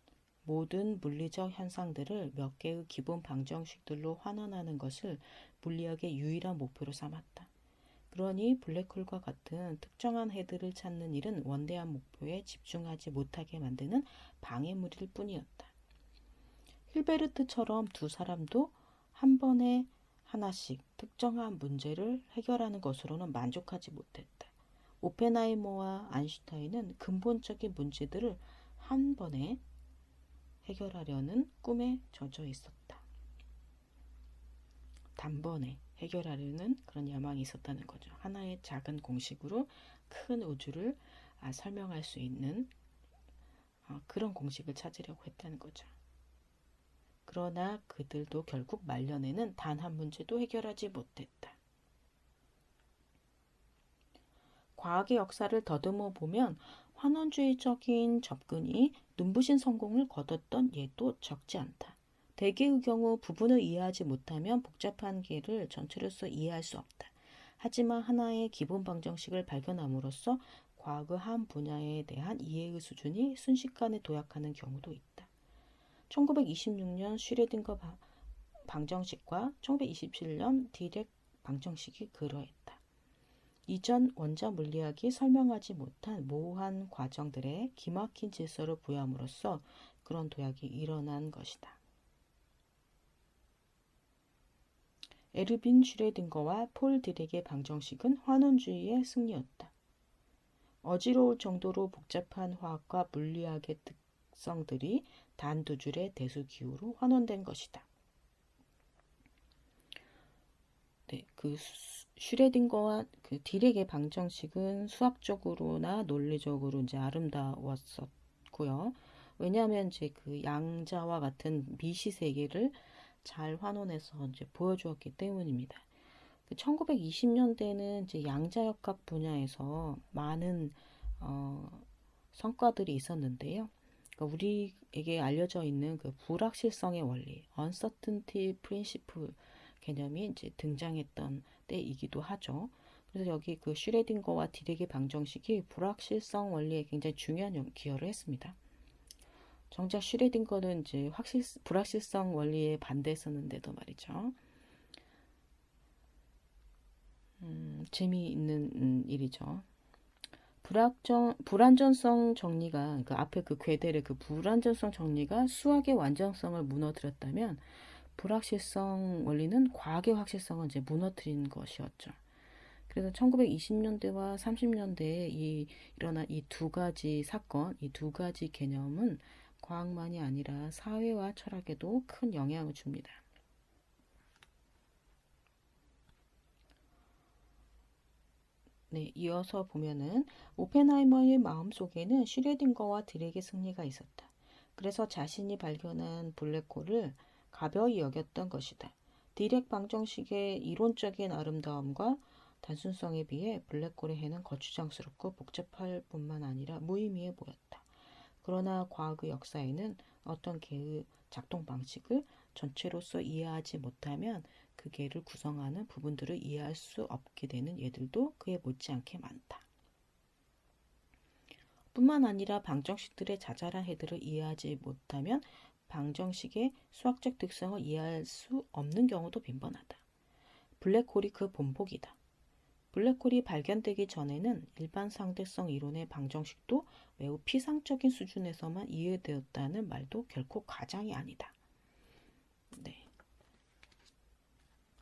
모든 물리적 현상들을 몇 개의 기본 방정식들로 환원하는 것을 물리학의 유일한 목표로 삼았다. 그러니 블랙홀과 같은 특정한 헤드를 찾는 일은 원대한 목표에 집중하지 못하게 만드는 방해물일 뿐이었다. 힐베르트처럼 두 사람도 한 번에 하나씩 특정한 문제를 해결하는 것으로는 만족하지 못했다. 오펜하이머와 안슈타인은 근본적인 문제들을 한 번에 해결하려는 꿈에 젖어 있었다. 단번에 해결하려는 그런 야망이 있었다는 거죠. 하나의 작은 공식으로 큰 우주를 아, 설명할 수 있는 어, 그런 공식을 찾으려고 했다는 거죠. 그러나 그들도 결국 말년에는 단 한 문제도 해결하지 못했다. 과학의 역사를 더듬어 보면 환원주의적인 접근이 눈부신 성공을 거뒀던 예도 적지 않다. 대개의 경우 부분을 이해하지 못하면 복잡한 개를 전체로서 이해할 수 없다. 하지만 하나의 기본 방정식을 발견함으로써 과학의 한 분야에 대한 이해의 수준이 순식간에 도약하는 경우도 있다. 1926년 슈레딩거 방정식과 1927년 디렉 방정식이 그러했다. 이전 원자 물리학이 설명하지 못한 모호한 과정들에 기막힌 질서를 부여함으로써 그런 도약이 일어난 것이다. 에르빈 슈레딩거와 폴 디렉의 방정식은 환원주의의 승리였다. 어지러울 정도로 복잡한 화학과 물리학의 특성들이 단 두 줄의 대수 기호로 환원된 것이다. 네, 그 슈레딩거와 그 딜렉의 방정식은 수학적으로나 논리적으로 이제 아름다웠었고요. 왜냐하면 이제 그 양자와 같은 미시 세계를 잘 환원해서 이제 보여주었기 때문입니다. 1920년대는 그 이제 양자역학 분야에서 많은 어, 성과들이 있었는데요. 그러니까 우리에게 알려져 있는 그 불확실성의 원리, uncertainty principle 개념이 이제 등장했던 때이기도 하죠. 그래서 여기 그 슈레딩거와 디렉의 방정식이 불확실성 원리에 굉장히 중요한 기여를 했습니다. 정작 슈레딩거는 이제 확실 불확실성 원리에 반대했었는데도 말이죠. 음, 재미있는 음, 일이죠. 불확정, 불안전성 정리가 그 앞에 그 괴델의 그 불안전성 정리가 수학의 완전성을 무너뜨렸다면 불확실성 원리는 과학의 확실성을 이제 무너뜨린 것이었죠. 그래서 1920년대와 30년대에 이 일어난 이 두 가지 사건, 이 두 가지 개념은 과학만이 아니라 사회와 철학에도 큰 영향을 줍니다. 네, 이어서 보면은 오펜하이머의 마음속에는 슈레딩거와 드렉의 승리가 있었다. 그래서 자신이 발견한 블랙홀을 가벼이 여겼던 것이다. 디렉 방정식의 이론적인 아름다움과 단순성에 비해 블랙홀의 해는 거추장스럽고 복잡할 뿐만 아니라 무의미해 보였다. 그러나 과학의 역사에는 어떤 개의 작동 방식을 전체로서 이해하지 못하면 그 개를 구성하는 부분들을 이해할 수 없게 되는 예들도 그에 못지않게 많다. 뿐만 아니라 방정식들의 자잘한 해들을 이해하지 못하면 방정식의 수학적 특성을 이해할 수 없는 경우도 빈번하다. 블랙홀이 그 본복이다. 블랙홀이 발견되기 전에는 일반 상대성 이론의 방정식도 매우 피상적인 수준에서만 이해되었다는 말도 결코 과장이 아니다. 네.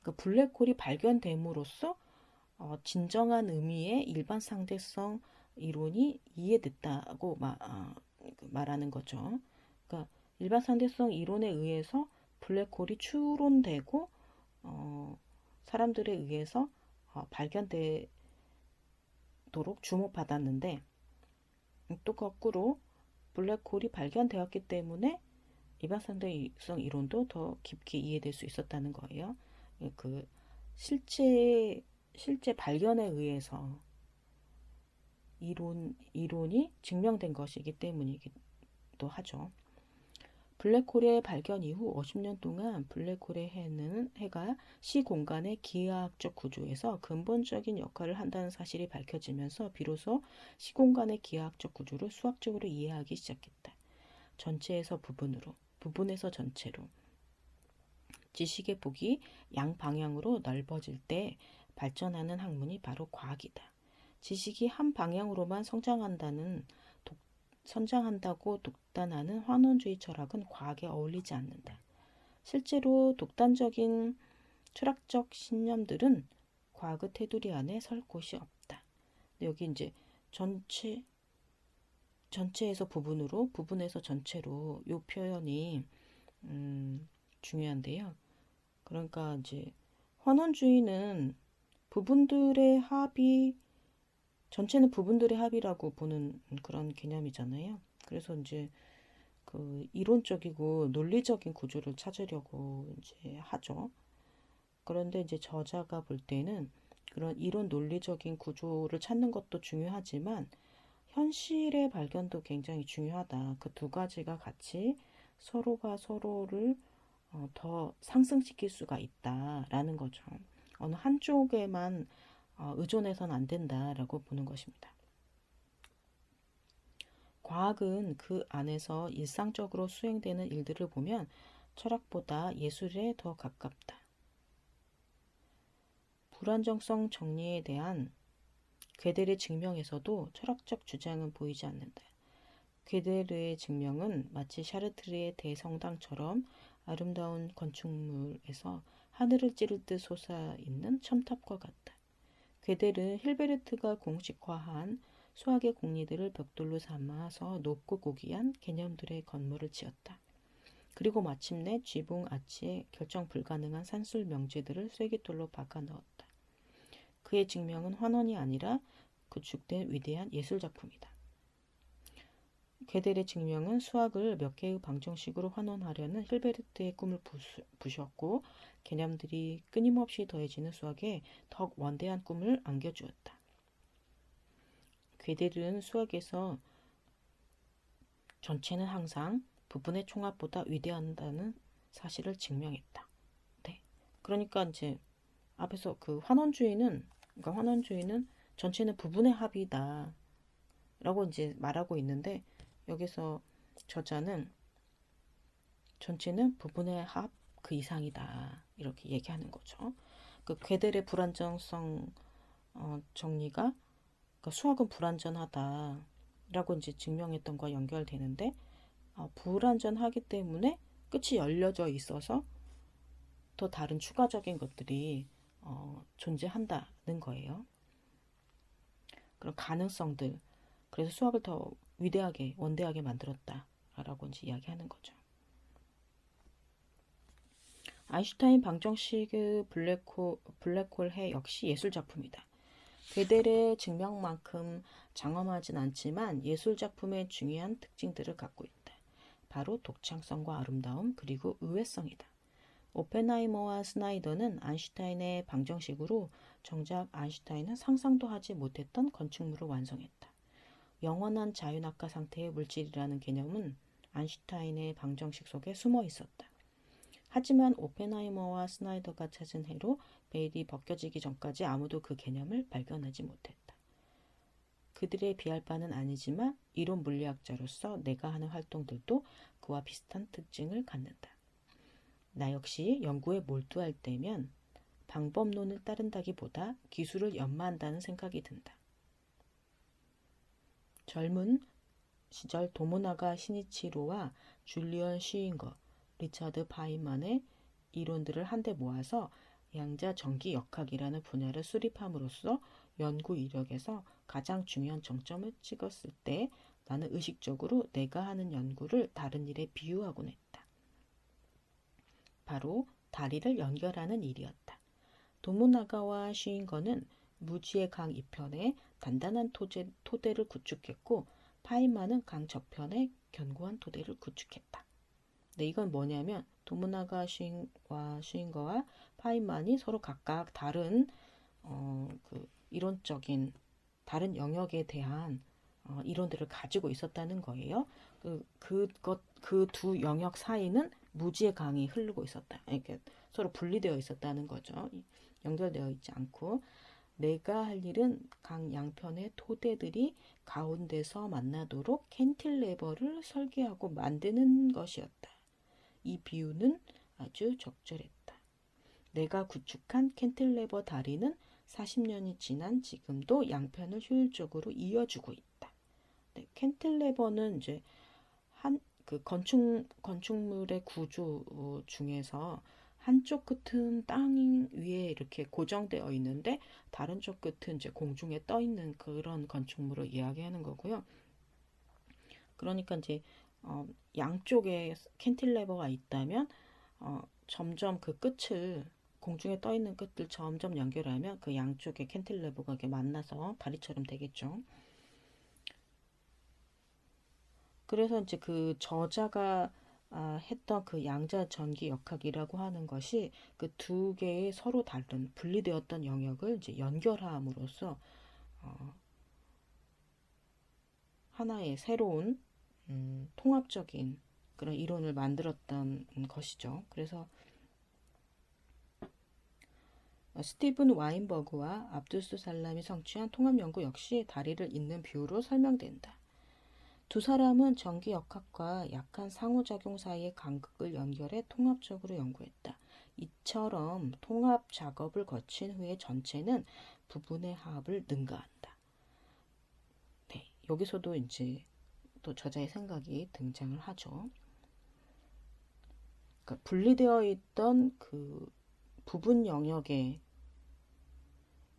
그 블랙홀이 발견됨으로써 어, 진정한 의미의 일반 상대성 이론이 이해됐다고 마, 어, 그 말하는 거죠. 그러니까 일반 상대성 이론에 의해서 블랙홀이 추론되고 어, 사람들에 의해서 어, 발견되도록 주목받았는데 또 거꾸로 블랙홀이 발견되었기 때문에 일반 상대성 이론도 더 깊게 이해될 수 있었다는 거예요. 그 실제 실제 발견에 의해서 이론 이론이 증명된 것이기 때문이기도 하죠. 블랙홀의 발견 이후 50년 동안 블랙홀의 해는 해가 시 공간의 기하학적 구조에서 근본적인 역할을 한다는 사실이 밝혀지면서 비로소 시 공간의 기하학적 구조를 수학적으로 이해하기 시작했다. 전체에서 부분으로, 부분에서 전체로. 지식의 폭이 양방향으로 넓어질 때 발전하는 학문이 바로 과학이다. 지식이 한 방향으로만 성장한다는 선장한다고 독단하는 환원주의 철학은 과학에 어울리지 않는다. 실제로 독단적인 철학적 신념들은 과학의 테두리 안에 설 곳이 없다. 여기 이제 전체 전체에서 부분으로 부분에서 전체로 이 표현이 음, 중요한데요. 그러니까 이제 환원주의는 부분들의 합이 전체는 부분들의 합이라고 보는 그런 개념이잖아요. 그래서 이제 그 이론적이고 논리적인 구조를 찾으려고 이제 하죠. 그런데 이제 저자가 볼 때는 그런 이론 논리적인 구조를 찾는 것도 중요하지만 현실의 발견도 굉장히 중요하다. 그 두 가지가 같이 서로가 서로를 어, 더 상승시킬 수가 있다라는 거죠. 어느 한쪽에만 어, 의존해서는 안 된다라고 보는 것입니다. 과학은 그 안에서 일상적으로 수행되는 일들을 보면 철학보다 예술에 더 가깝다. 불안정성 정리에 대한 괴델의 증명에서도 철학적 주장은 보이지 않는다. 괴델의 증명은 마치 샤르트르의 대성당처럼 아름다운 건축물에서 하늘을 찌를 듯 솟아있는 첨탑과 같다. 괴델은 힐베르트가 공식화한 수학의 공리들을 벽돌로 삼아서 높고 고귀한 개념들의 건물을 지었다. 그리고 마침내 쥐붕 아치에 결정 불가능한 산술 명제들을 쐐기돌로 박아 넣었다. 그의 증명은 환원이 아니라 구축된 위대한 예술 작품이다. 게델의 증명은 수학을 몇 개의 방정식으로 환원하려는 힐베르트의 꿈을 부셨고 개념들이 끊임없이 더해지는 수학에 더욱 원대한 꿈을 안겨주었다. 괴델은 수학에서 전체는 항상 부분의 총합보다 위대한다는 사실을 증명했다. 네. 그러니까 이제 앞에서 그 환원주의는 그러니까 환원주의는 전체는 부분의 합이다. 라고 이제 말하고 있는데 여기서 저자는 전체는 부분의 합 그 이상이다. 이렇게 얘기하는 거죠. 그 괴델의 불안정성 어, 정리가 그러니까 수학은 불안전하다. 라고 이제 증명했던 거와 연결되는데 어, 불안전하기 때문에 끝이 열려져 있어서 더 다른 추가적인 것들이 어, 존재한다는 거예요. 그런 가능성들. 그래서 수학을 더 위대하게, 원대하게 만들었다 라고 이제 이야기하는 거죠. 아인슈타인 방정식의 블랙홀, 블랙홀 해 역시 예술 작품이다. 괴델의 증명만큼 장엄하진 않지만 예술 작품의 중요한 특징들을 갖고 있다. 바로 독창성과 아름다움 그리고 의외성이다. 오펜하이머와 스나이더는 아인슈타인의 방정식으로 정작 아인슈타인은 상상도 하지 못했던 건축물을 완성했다. 영원한 자유낙하 상태의 물질이라는 개념은 아인슈타인의 방정식 속에 숨어 있었다. 하지만 오펜하이머와 스나이더가 찾은 해로 베일이 벗겨지기 전까지 아무도 그 개념을 발견하지 못했다. 그들에 비할 바는 아니지만 이론 물리학자로서 내가 하는 활동들도 그와 비슷한 특징을 갖는다. 나 역시 연구에 몰두할 때면 방법론을 따른다기보다 기술을 연마한다는 생각이 든다. 젊은 시절 도모나가 시니치로와 줄리언 슈잉거, 리차드 파인만의 이론들을 한데 모아서 양자 전기 역학이라는 분야를 수립함으로써 연구 이력에서 가장 중요한 정점을 찍었을 때 나는 의식적으로 내가 하는 연구를 다른 일에 비유하곤 했다. 바로 다리를 연결하는 일이었다. 도모나가와 슈잉거는 무지의 강 이편에 단단한 토제, 토대를 구축했고 파인만은 강 저편에 견고한 토대를 구축했다. 네, 이건 뭐냐면 도무나가 슈인과 슈인거와 파인만이 서로 각각 다른 어, 그 이론적인 다른 영역에 대한 어, 이론들을 가지고 있었다는 거예요. 그 그것 그 두 영역 사이는 무지의 강이 흐르고 있었다. 이렇게 서로 분리되어 있었다는 거죠. 연결되어 있지 않고 내가 할 일은 강 양편의 토대들이 가운데서 만나도록 캔틸레버를 설계하고 만드는 것이었다. 이 비유는 아주 적절했다. 내가 구축한 캔틸레버 다리는 40년이 지난 지금도 양편을 효율적으로 이어주고 있다. 네, 캔틸레버는 이제 한 그 건축 건축물의 구조 중에서 한쪽 끝은 땅 위에 이렇게 고정되어 있는데 다른 쪽 끝은 이제 공중에 떠 있는 그런 건축물을 이야기하는 거고요. 그러니까 이제 어, 양쪽에 캔틸레버가 있다면 어, 점점 그 끝을 공중에 떠 있는 끝을 점점 연결하면 그 양쪽에 캔틸레버가 이렇게 만나서 다리처럼 되겠죠. 그래서 이제 그 저자가 아, 했던 그 양자 전기 역학이라고 하는 것이 그 두 개의 서로 다른 분리되었던 영역을 이제 연결함으로써 어, 하나의 새로운 음, 통합적인 그런 이론을 만들었던 것이죠. 그래서 스티븐 와인버그와 압두스 살람이 성취한 통합 연구 역시 다리를 잇는 비유로 설명된다. 두 사람은 전기 역학과 약한 상호작용 사이의 간극을 연결해 통합적으로 연구했다. 이처럼 통합 작업을 거친 후에 전체는 부분의 합을 능가한다. 네, 여기서도 이제 또 저자의 생각이 등장을 하죠. 그러니까 분리되어 있던 그 부분 영역의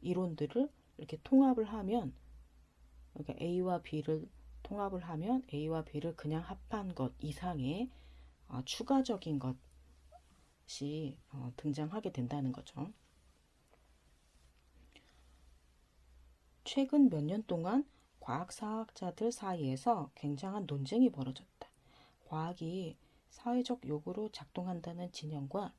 이론들을 이렇게 통합을 하면 그러니까 A와 B를 통합을 하면 A와 B를 그냥 합한 것 이상의 어, 추가적인 것이 어, 등장하게 된다는 거죠. 최근 몇 년 동안 과학사학자들 사이에서 굉장한 논쟁이 벌어졌다. 과학이 사회적 요구로 작동한다는 진영과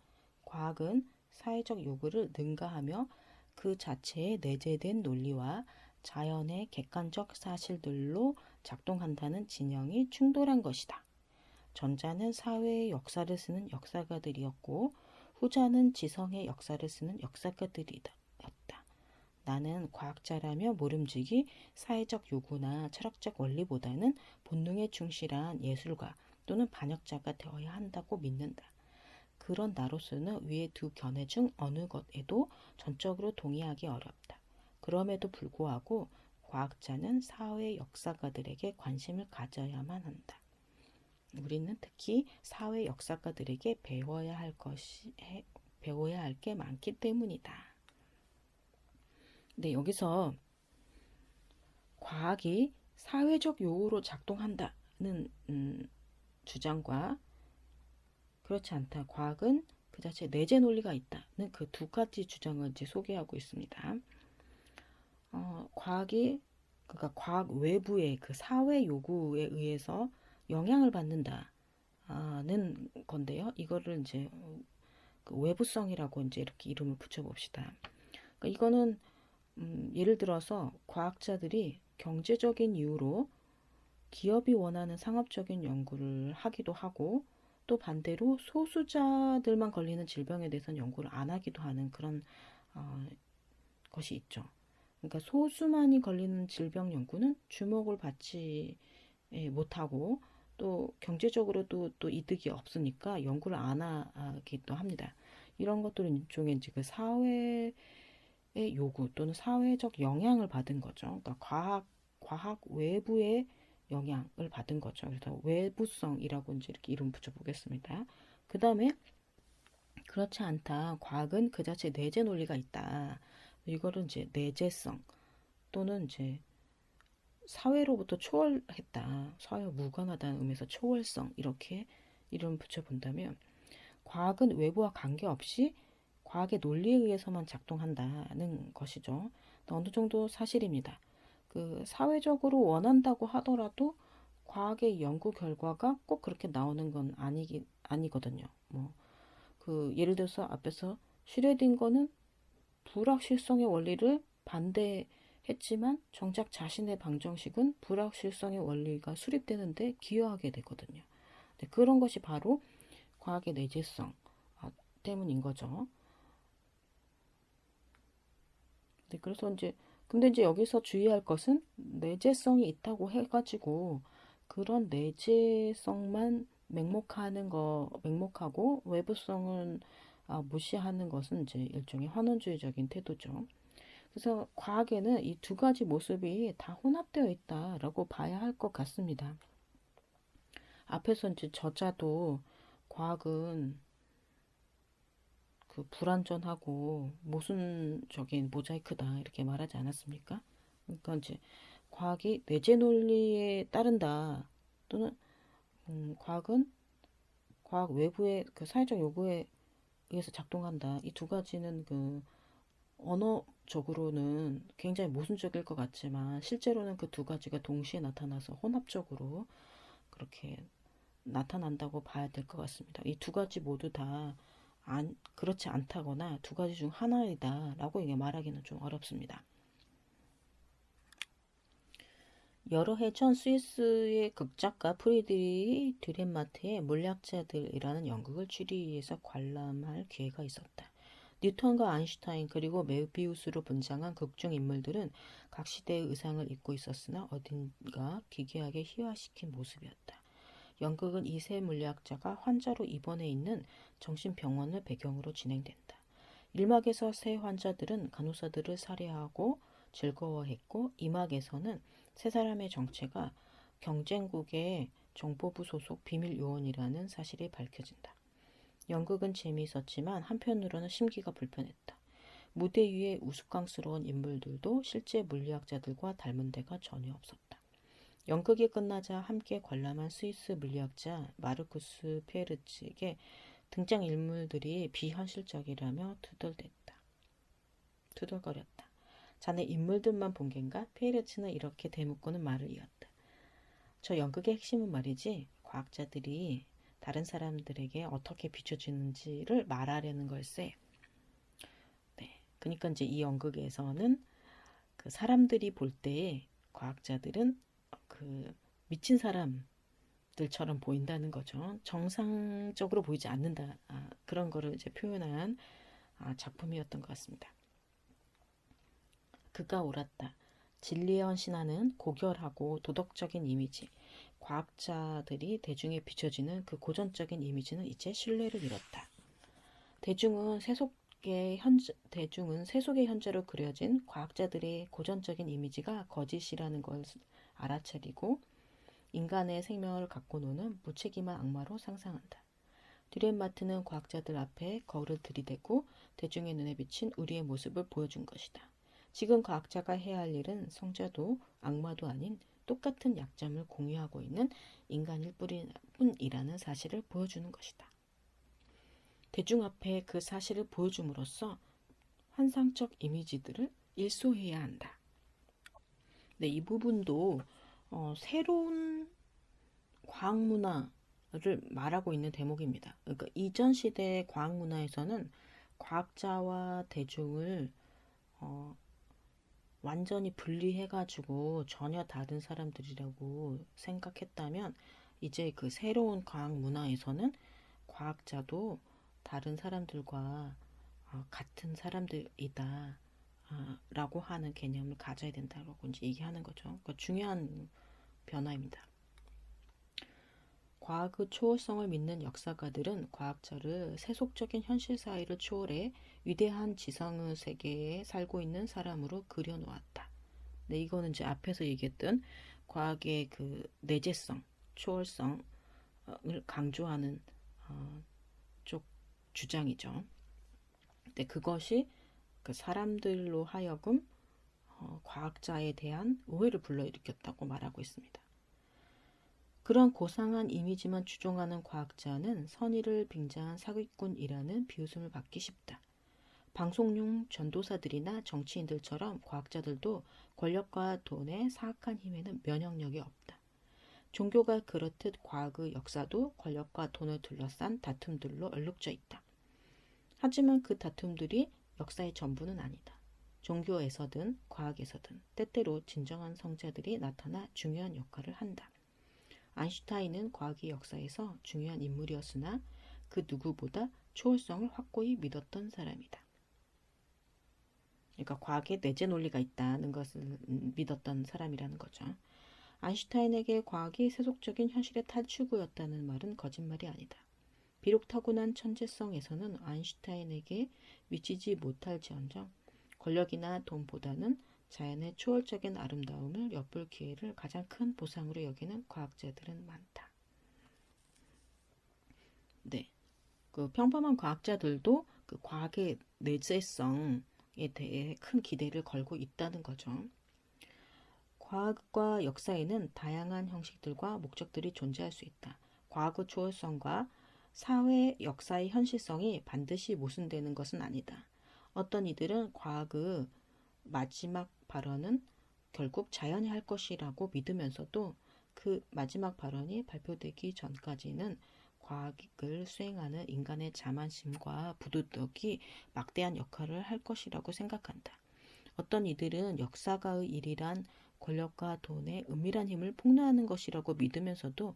과학은 사회적 요구를 능가하며 그 자체에 내재된 논리와 자연의 객관적 사실들로 작동한다는 진영이 충돌한 것이다. 전자는 사회의 역사를 쓰는 역사가들이었고 후자는 지성의 역사를 쓰는 역사가들이었다. 나는 과학자라며 모름지기 사회적 요구나 철학적 원리보다는 본능에 충실한 예술가 또는 반역자가 되어야 한다고 믿는다. 그런 나로서는 위의 두 견해 중 어느 것에도 전적으로 동의하기 어렵다. 그럼에도 불구하고 과학자는 사회 역사가들에게 관심을 가져야만 한다. 우리는 특히 사회 역사가들에게 배워야 할 것이 배워야 할 게 많기 때문이다. 네, 여기서 과학이 사회적 요구로 작동한다는 음, 주장과 그렇지 않다. 과학은 그 자체 내재 논리가 있다는 그 두 가지 주장을 이제 소개하고 있습니다. 어, 과학이 그러니까 과학 외부의 그 사회 요구에 의해서 영향을 받는다는 건데요. 이거를 이제 그 외부성이라고 이제 이렇게 이름을 붙여봅시다. 그러니까 이거는 음, 예를 들어서 과학자들이 경제적인 이유로 기업이 원하는 상업적인 연구를 하기도 하고 또 반대로 소수자들만 걸리는 질병에 대해서는 연구를 안 하기도 하는 그런 어, 것이 있죠. 그러니까 소수만이 걸리는 질병 연구는 주목을 받지 예, 못하고 또 경제적으로도 또 이득이 없으니까 연구를 안 하기도 합니다. 이런 것들은 일종의 이제 그 사회 요구 또는 사회적 영향을 받은 거죠. 그러니까 과학 과학 외부의 영향을 받은 거죠. 그래서 외부성이라고 이제 이렇게 이름 붙여보겠습니다. 그 다음에 그렇지 않다. 과학은 그 자체 내재 논리가 있다. 이거를 이제 내재성 또는 이제 사회로부터 초월했다. 사회 무관하다는 의미에서 초월성 이렇게 이름 붙여본다면 과학은 외부와 관계없이 과학의 논리에 의해서만 작동한다는 것이죠. 어느 정도 사실입니다. 그 사회적으로 원한다고 하더라도 과학의 연구 결과가 꼭 그렇게 나오는 건 아니기 아니거든요. 뭐 그 예를 들어서 앞에서 슈레딩거는 불확실성의 원리를 반대했지만 정작 자신의 방정식은 불확실성의 원리가 수립되는데 기여하게 되거든요. 네, 그런 것이 바로 과학의 내재성 아, 때문인 거죠. 네, 그래서 이제 근데 이제 여기서 주의할 것은 내재성이 있다고 해가지고 그런 내재성만 맹목하는 거 맹목하고 외부성은 아, 무시하는 것은 이제 일종의 환원주의적인 태도죠. 그래서 과학에는 이 두 가지 모습이 다 혼합되어 있다라고 봐야 할 것 같습니다. 앞에서 이제 저자도 과학은 그 불완전하고 모순적인 모자이크다 이렇게 말하지 않았습니까? 그러니까 이제 과학이 내재 논리에 따른다 또는 음, 과학은 과학 외부의 그 사회적 요구에 의해서 작동한다. 이 두 가지는 그 언어적으로는 굉장히 모순적일 것 같지만 실제로는 그 두 가지가 동시에 나타나서 혼합적으로 그렇게 나타난다고 봐야 될 것 같습니다. 이 두 가지 모두 다 안, 그렇지 않다거나 두 가지 중 하나이다 라고 이게 말하기는 좀 어렵습니다. 여러 해 전 스위스의 극작가 프리드리히 뒤렌마트의 물리학자들이라는 연극을 취리히에서 관람할 기회가 있었다. 뉴턴과 아인슈타인 그리고 메비우스로 분장한 극중 인물들은 각 시대의 의상을 입고 있었으나 어딘가 기괴하게 희화시킨 모습이었다. 연극은 이세 물리학자가 환자로 입원해 있는 정신병원을 배경으로 진행된다. 1막에서 세 환자들은 간호사들을 살해하고 즐거워했고 2막에서는 세 사람의 정체가 경쟁국의 정보부 소속 비밀 요원이라는 사실이 밝혀진다. 연극은 재미있었지만 한편으로는 심기가 불편했다. 무대 위의 우스꽝스러운 인물들도 실제 물리학자들과 닮은 데가 전혀 없었다. 연극이 끝나자 함께 관람한 스위스 물리학자 마르쿠스 페르츠에게 등장 인물들이 비현실적이라며 투덜댔다. 투덜거렸다. 자네 인물들만 본 겐가? 페르츠는 이렇게 대묻고는 말을 이었다. 저 연극의 핵심은 말이지 과학자들이 다른 사람들에게 어떻게 비춰지는지를 말하려는 걸세. 네, 그러니까 이제 이 연극에서는 그 사람들이 볼 때에 과학자들은 그 미친 사람들처럼 보인다는 거죠. 정상적으로 보이지 않는다. 아, 그런 거를 이제 표현한 아, 작품이었던 것 같습니다. 그가 옳았다. 진리의 헌신하는 고결하고 도덕적인 이미지, 과학자들이 대중에 비춰지는 그 고전적인 이미지는 이제 신뢰를 잃었다. 대중은 세속의 현재, 대중은 세속의 현재로 그려진 과학자들의 고전적인 이미지가 거짓이라는 것을 알아차리고 인간의 생명을 갖고 노는 무책임한 악마로 상상한다. 듀렌마트는 과학자들 앞에 거울을 들이대고 대중의 눈에 비친 우리의 모습을 보여준 것이다. 지금 과학자가 해야 할 일은 성자도 악마도 아닌 똑같은 약점을 공유하고 있는 인간일 뿐이라는 사실을 보여주는 것이다. 대중 앞에 그 사실을 보여줌으로써 환상적 이미지들을 일소해야 한다. 네, 이 부분도 어, 새로운 과학 문화를 말하고 있는 대목입니다. 그러니까 이전 시대의 과학 문화에서는 과학자와 대중을 어, 완전히 분리해가지고 전혀 다른 사람들이라고 생각했다면 이제 그 새로운 과학 문화에서는 과학자도 다른 사람들과 어, 같은 사람들이다. 라고 하는 개념을 가져야 된다고 이제 얘기하는 거죠. 그러니까 중요한 변화입니다. 과학의 초월성을 믿는 역사가들은 과학자를 세속적인 현실 사회를 초월해 위대한 지성의 세계에 살고 있는 사람으로 그려놓았다. 네, 이거는 이제 앞에서 얘기했던 과학의 그 내재성, 초월성을 강조하는 어, 쪽 주장이죠. 네, 그것이 그 사람들로 하여금 어, 과학자에 대한 오해를 불러일으켰다고 말하고 있습니다. 그런 고상한 이미지만 추종하는 과학자는 선의를 빙자한 사기꾼이라는 비웃음을 받기 쉽다. 방송용 전도사들이나 정치인들처럼 과학자들도 권력과 돈의 사악한 힘에는 면역력이 없다. 종교가 그렇듯 과학의 역사도 권력과 돈을 둘러싼 다툼들로 얼룩져 있다. 하지만 그 다툼들이 역사의 전부는 아니다. 종교에서든 과학에서든 때때로 진정한 성자들이 나타나 중요한 역할을 한다. 아인슈타인은 과학의 역사에서 중요한 인물이었으나 그 누구보다 초월성을 확고히 믿었던 사람이다. 그러니까 과학에 내재 논리가 있다는 것을 믿었던 사람이라는 거죠. 아인슈타인에게 과학이 세속적인 현실의 탈출구였다는 말은 거짓말이 아니다. 비록 타고난 천재성에서는 아인슈타인에게 미치지 못할지언정 권력이나 돈보다는 자연의 초월적인 아름다움을 엿볼 기회를 가장 큰 보상으로 여기는 과학자들은 많다. 네. 그 평범한 과학자들도 그 과학의 내재성에 대해 큰 기대를 걸고 있다는 거죠. 과학과 역사에는 다양한 형식들과 목적들이 존재할 수 있다. 과학의 초월성과 사회 역사의 현실성이 반드시 모순되는 것은 아니다. 어떤 이들은 과학의 마지막 발언은 결국 자연이 할 것이라고 믿으면서도 그 마지막 발언이 발표되기 전까지는 과학을 수행하는 인간의 자만심과 부도덕이 막대한 역할을 할 것이라고 생각한다. 어떤 이들은 역사가의 일이란 권력과 돈의 은밀한 힘을 폭로하는 것이라고 믿으면서도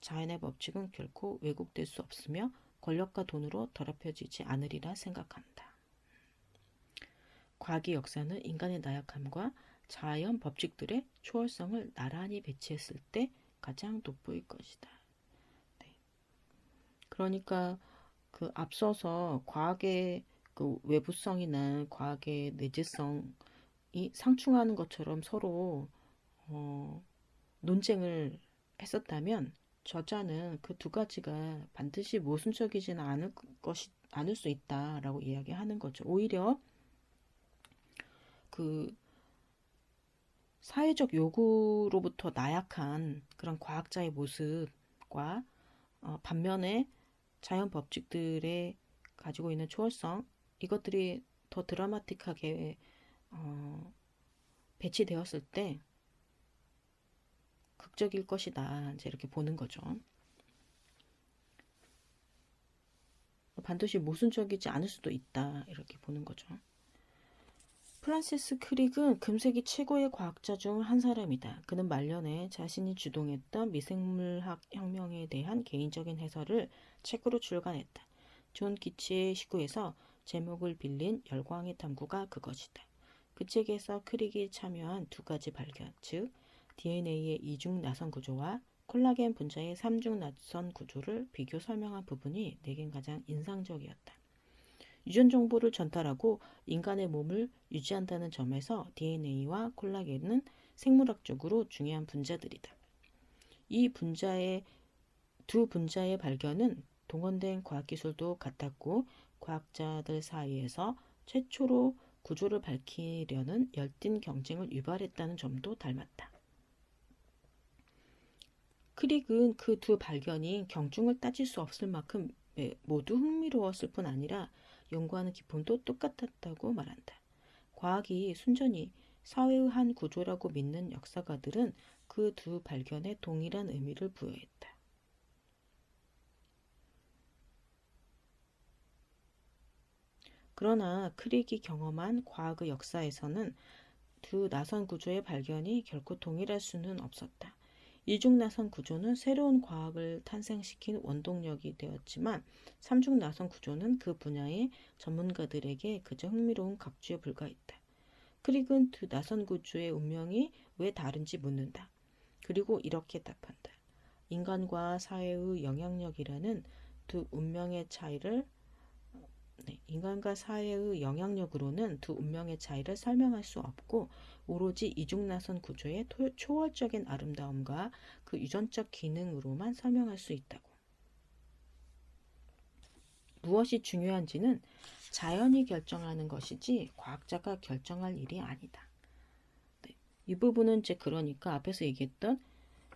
자연의 법칙은 결코 왜곡될 수 없으며 권력과 돈으로 더럽혀지지 않으리라 생각한다. 과학의 역사는 인간의 나약함과 자연 법칙들의 초월성을 나란히 배치했을 때 가장 돋보일 것이다. 네. 그러니까 그 앞서서 과학의 그 외부성이나 과학의 내재성이 상충하는 것처럼 서로 어, 논쟁을 했었다면 저자는 그 두 가지가 반드시 모순적이지는 않을 것이 않을 수 있다라고 이야기하는 거죠. 오히려 그 사회적 요구로부터 나약한 그런 과학자의 모습과 어, 반면에 자연 법칙들의 가지고 있는 초월성 이것들이 더 드라마틱하게 어, 배치되었을 때 극적일 것이다. 이제 이렇게 보는 거죠. 반드시 모순적이지 않을 수도 있다. 이렇게 보는 거죠. 프란시스 크릭은 금세기 최고의 과학자 중 한 사람이다. 그는 말년에 자신이 주동했던 미생물학 혁명에 대한 개인적인 해설을 책으로 출간했다. 존 키츠의 시구에서 제목을 빌린 열광의 탐구가 그것이다. 그 책에서 크릭이 참여한 두 가지 발견, 즉 DNA의 이중 나선 구조와 콜라겐 분자의 삼중 나선 구조를 비교 설명한 부분이 내겐 가장 인상적이었다. 유전 정보를 전달하고 인간의 몸을 유지한다는 점에서 DNA와 콜라겐은 생물학적으로 중요한 분자들이다. 이 분자의 두 분자의 발견은 동원된 과학기술도 같았고 과학자들 사이에서 최초로 구조를 밝히려는 열띤 경쟁을 유발했다는 점도 닮았다. 크릭은 그 두 발견이 경중을 따질 수 없을 만큼 모두 흥미로웠을 뿐 아니라 연구하는 기쁨도 똑같았다고 말한다. 과학이 순전히 사회의 한 구조라고 믿는 역사가들은 그 두 발견에 동일한 의미를 부여했다. 그러나 크릭이 경험한 과학의 역사에서는 두 나선 구조의 발견이 결코 동일할 수는 없었다. 이중 나선 구조는 새로운 과학을 탄생시킨 원동력이 되었지만 삼중 나선 구조는 그 분야의 전문가들에게 그저 흥미로운 각주에 불과했다. 크릭은 두 나선 구조의 운명이 왜 다른지 묻는다. 그리고 이렇게 답한다. 인간과 사회의 영향력이라는 두 운명의 차이를 네, 인간과 사회의 영향력으로는 두 운명의 차이를 설명할 수 없고 오로지 이중나선 구조의 초월적인 아름다움과 그 유전적 기능으로만 설명할 수 있다고. 무엇이 중요한지는 자연이 결정하는 것이지 과학자가 결정할 일이 아니다. 네, 이 부분은 이제 그러니까 앞에서 얘기했던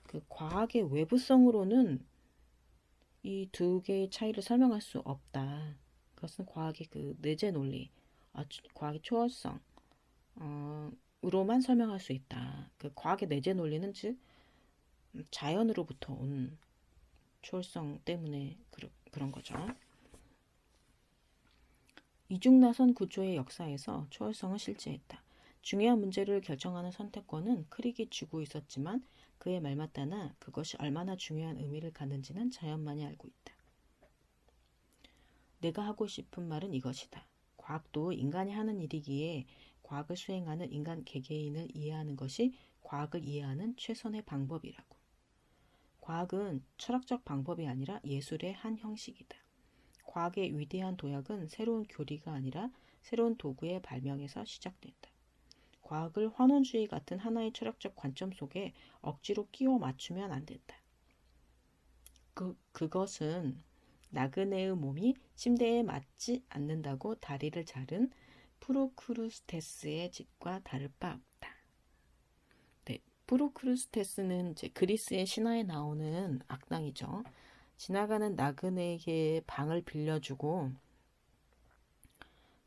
그 과학의 외부성으로는 이 두 개의 차이를 설명할 수 없다. 그것은 과학의 그 내재 논리, 아, 과학의 초월성, 어, 으로만 설명할 수 있다. 그 과학의 내재 논리는 즉 자연으로부터 온 초월성 때문에 그러, 그런 거죠. 이중나선 구조의 역사에서 초월성은 실제했다. 중요한 문제를 결정하는 선택권은 크릭이 쥐고 있었지만 그의 말마따나 그것이 얼마나 중요한 의미를 갖는지는 자연만이 알고 있다. 내가 하고 싶은 말은 이것이다. 과학도 인간이 하는 일이기에 과학을 수행하는 인간 개개인을 이해하는 것이 과학을 이해하는 최선의 방법이라고. 과학은 철학적 방법이 아니라 예술의 한 형식이다. 과학의 위대한 도약은 새로운 교리가 아니라 새로운 도구의 발명에서 시작된다. 과학을 환원주의 같은 하나의 철학적 관점 속에 억지로 끼워 맞추면 안 된다. 그, 그것은 나그네의 몸이 침대에 맞지 않는다고 다리를 자른 프로크루스테스의 집과 다를 바 없다. 네, 프로크루스테스는 이제 그리스의 신화에 나오는 악당이죠. 지나가는 나그네에게 방을 빌려주고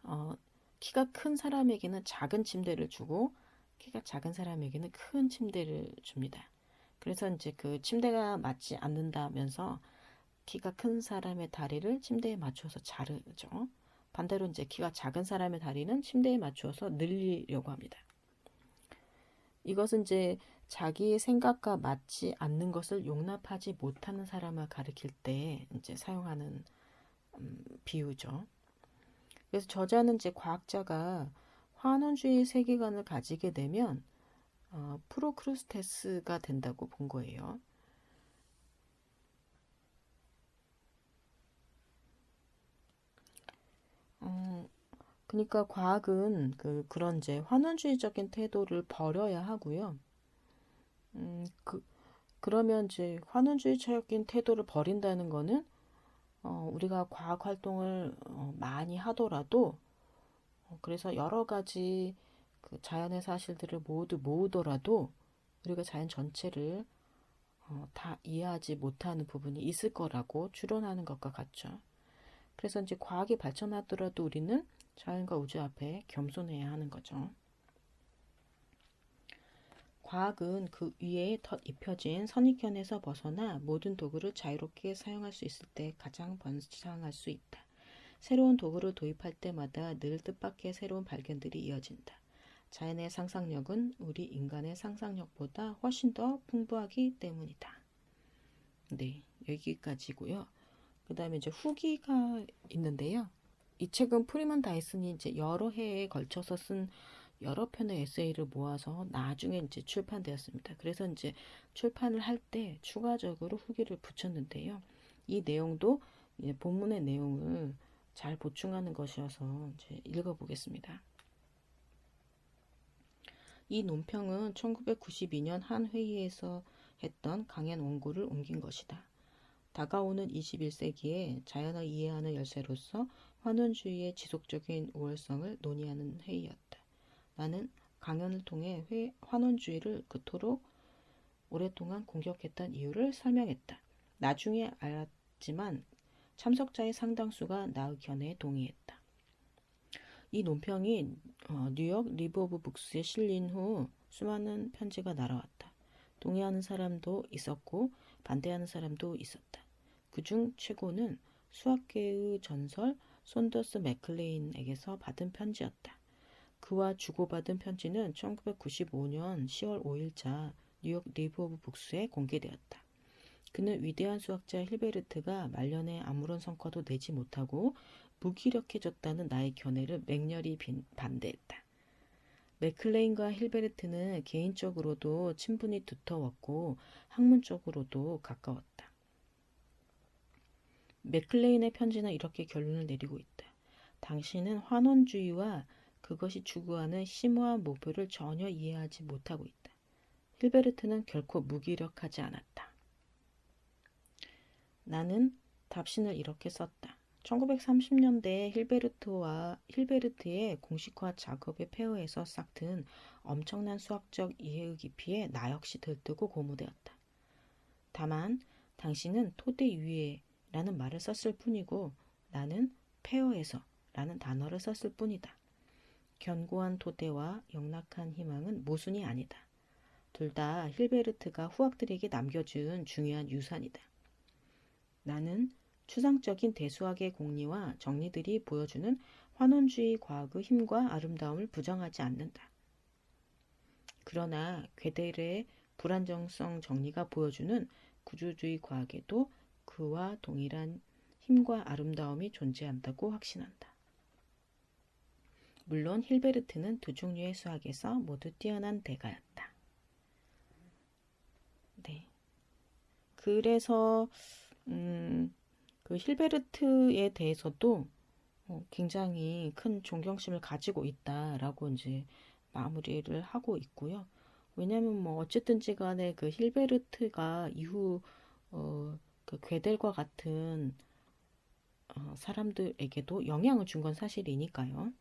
어, 키가 큰 사람에게는 작은 침대를 주고 키가 작은 사람에게는 큰 침대를 줍니다. 그래서 이제 그 침대가 맞지 않는다면서 키가 큰 사람의 다리를 침대에 맞춰서 자르죠. 반대로 이제 키가 작은 사람의 다리는 침대에 맞추어서 늘리려고 합니다. 이것은 이제 자기의 생각과 맞지 않는 것을 용납하지 못하는 사람을 가리킬 때 이제 사용하는 음, 비유죠. 그래서 저자는 이제 과학자가 환원주의 세계관을 가지게 되면 어, 프로크루스테스가 된다고 본 거예요. 어, 그러니까 과학은 그 그런 이제 환원주의적인 태도를 버려야 하고요. 음, 그 그러면 이제 환원주의적인 태도를 버린다는 거는 어, 우리가 과학 활동을 어, 많이 하더라도 어, 그래서 여러 가지 그 자연의 사실들을 모두 모으더라도 우리가 자연 전체를 어, 다 이해하지 못하는 부분이 있을 거라고 추론하는 것과 같죠. 그래서 이제 과학이 발전하더라도 우리는 자연과 우주 앞에 겸손해야 하는 거죠. 과학은 그 위에 덧 입혀진 선입견에서 벗어나 모든 도구를 자유롭게 사용할 수 있을 때 가장 번창할 수 있다. 새로운 도구를 도입할 때마다 늘 뜻밖의 새로운 발견들이 이어진다. 자연의 상상력은 우리 인간의 상상력보다 훨씬 더 풍부하기 때문이다. 네, 여기까지고요. 그 다음에 이제 후기가 있는데요. 이 책은 프리먼 다이슨이 이제 여러 해에 걸쳐서 쓴 여러 편의 에세이를 모아서 나중에 이제 출판되었습니다. 그래서 이제 출판을 할 때 추가적으로 후기를 붙였는데요. 이 내용도 본문의 내용을 잘 보충하는 것이어서 이제 읽어보겠습니다. 이 논평은 1992년 한 회의에서 했던 강연 원고를 옮긴 것이다. 다가오는 21세기에 자연을 이해하는 열쇠로서 환원주의의 지속적인 우월성을 논의하는 회의였다. 나는 강연을 통해 회, 환원주의를 그토록 오랫동안 공격했던 이유를 설명했다. 나중에 알았지만 참석자의 상당수가 나의 견해에 동의했다. 이 논평이 어, New York Review of Books에 실린 후 수많은 편지가 날아왔다. 동의하는 사람도 있었고 반대하는 사람도 있었다. 그중 최고는 수학계의 전설 손더스 맥클레인에게서 받은 편지였다. 그와 주고받은 편지는 1995년 10월 5일자 New York Review of Books에 공개되었다. 그는 위대한 수학자 힐베르트가 말년에 아무런 성과도 내지 못하고 무기력해졌다는 나의 견해를 맹렬히 반대했다. 맥클레인과 힐베르트는 개인적으로도 친분이 두터웠고 학문적으로도 가까웠다. 맥클레인의 편지는 이렇게 결론을 내리고 있다. 당신은 환원주의와 그것이 추구하는 심오한 목표를 전혀 이해하지 못하고 있다. 힐베르트는 결코 무기력하지 않았다. 나는 답신을 이렇게 썼다. 1930년대 힐베르트와 힐베르트의 공식화 작업의 폐허에서 싹튼 엄청난 수학적 이해의 깊이에 나 역시 들뜨고 고무되었다. 다만 당신은 토대 위에 라는 말을 썼을 뿐이고 나는 폐허에서 라는 단어를 썼을 뿐이다. 견고한 토대와 영락한 희망은 모순이 아니다. 둘 다 힐베르트가 후학들에게 남겨준 중요한 유산이다. 나는 추상적인 대수학의 공리와 정리들이 보여주는 환원주의 과학의 힘과 아름다움을 부정하지 않는다. 그러나 괴델의 불안정성 정리가 보여주는 구조주의 과학에도 그와 동일한 힘과 아름다움이 존재한다고 확신한다. 물론 힐베르트는 두 종류의 수학에서 모두 뛰어난 대가였다. 네. 그래서 음, 그 힐베르트에 대해서도 어, 굉장히 큰 존경심을 가지고 있다라고 이제 마무리를 하고 있고요. 왜냐하면 뭐 어쨌든지 간에 그 힐베르트가 이후 어, 그 괴델과 같은 어, 사람들에게도 영향을 준 건 사실이니까요.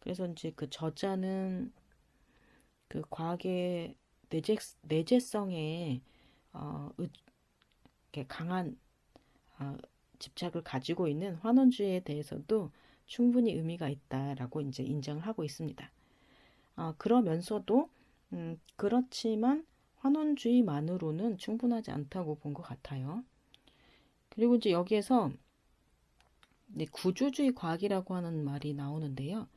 그래서 이제 그 저자는 그 과학의 내재, 내재성에 어, 강한 어, 집착을 가지고 있는 환원주의에 대해서도 충분히 의미가 있다라고 이제 인정을 하고 있습니다. 어, 그러면서도 음, 그렇지만 환원주의만으로는 충분하지 않다고 본 것 같아요. 그리고 이제 여기에서 구조주의 과학이라고 하는 말이 나오는데요.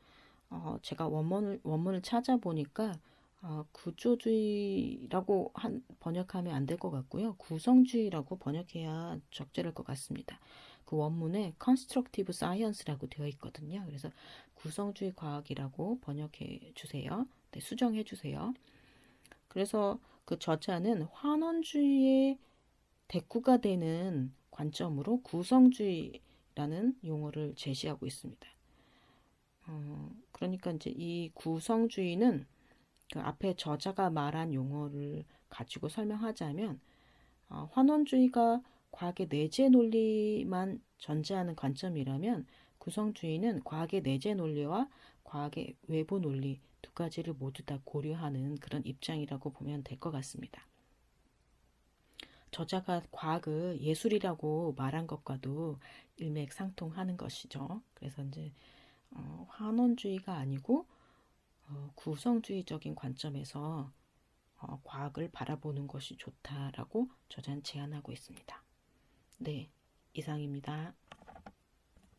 어, 제가 원문을, 원문을 찾아보니까 어, 구조주의라고 한, 번역하면 안 될 것 같고요. 구성주의라고 번역해야 적절할 것 같습니다. 그 원문에 constructive science라고 되어 있거든요. 그래서 구성주의 과학이라고 번역해 주세요. 네, 수정해 주세요. 그래서 그 저자는 환원주의의 대꾸가 되는 관점으로 구성주의라는 용어를 제시하고 있습니다. 어, 그러니까 이제 이 구성주의는 그 앞에 저자가 말한 용어를 가지고 설명하자면 어, 환원주의가 과학의 내재 논리만 전제하는 관점이라면 구성주의는 과학의 내재 논리와 과학의 외부 논리 두 가지를 모두 다 고려하는 그런 입장이라고 보면 될 것 같습니다. 저자가 과학을 예술이라고 말한 것과도 일맥상통하는 것이죠. 그래서 이제 어, 환원주의가 아니고 어, 구성주의적인 관점에서 어, 과학을 바라보는 것이 좋다라고 저자는 제안하고 있습니다. 네, 이상입니다.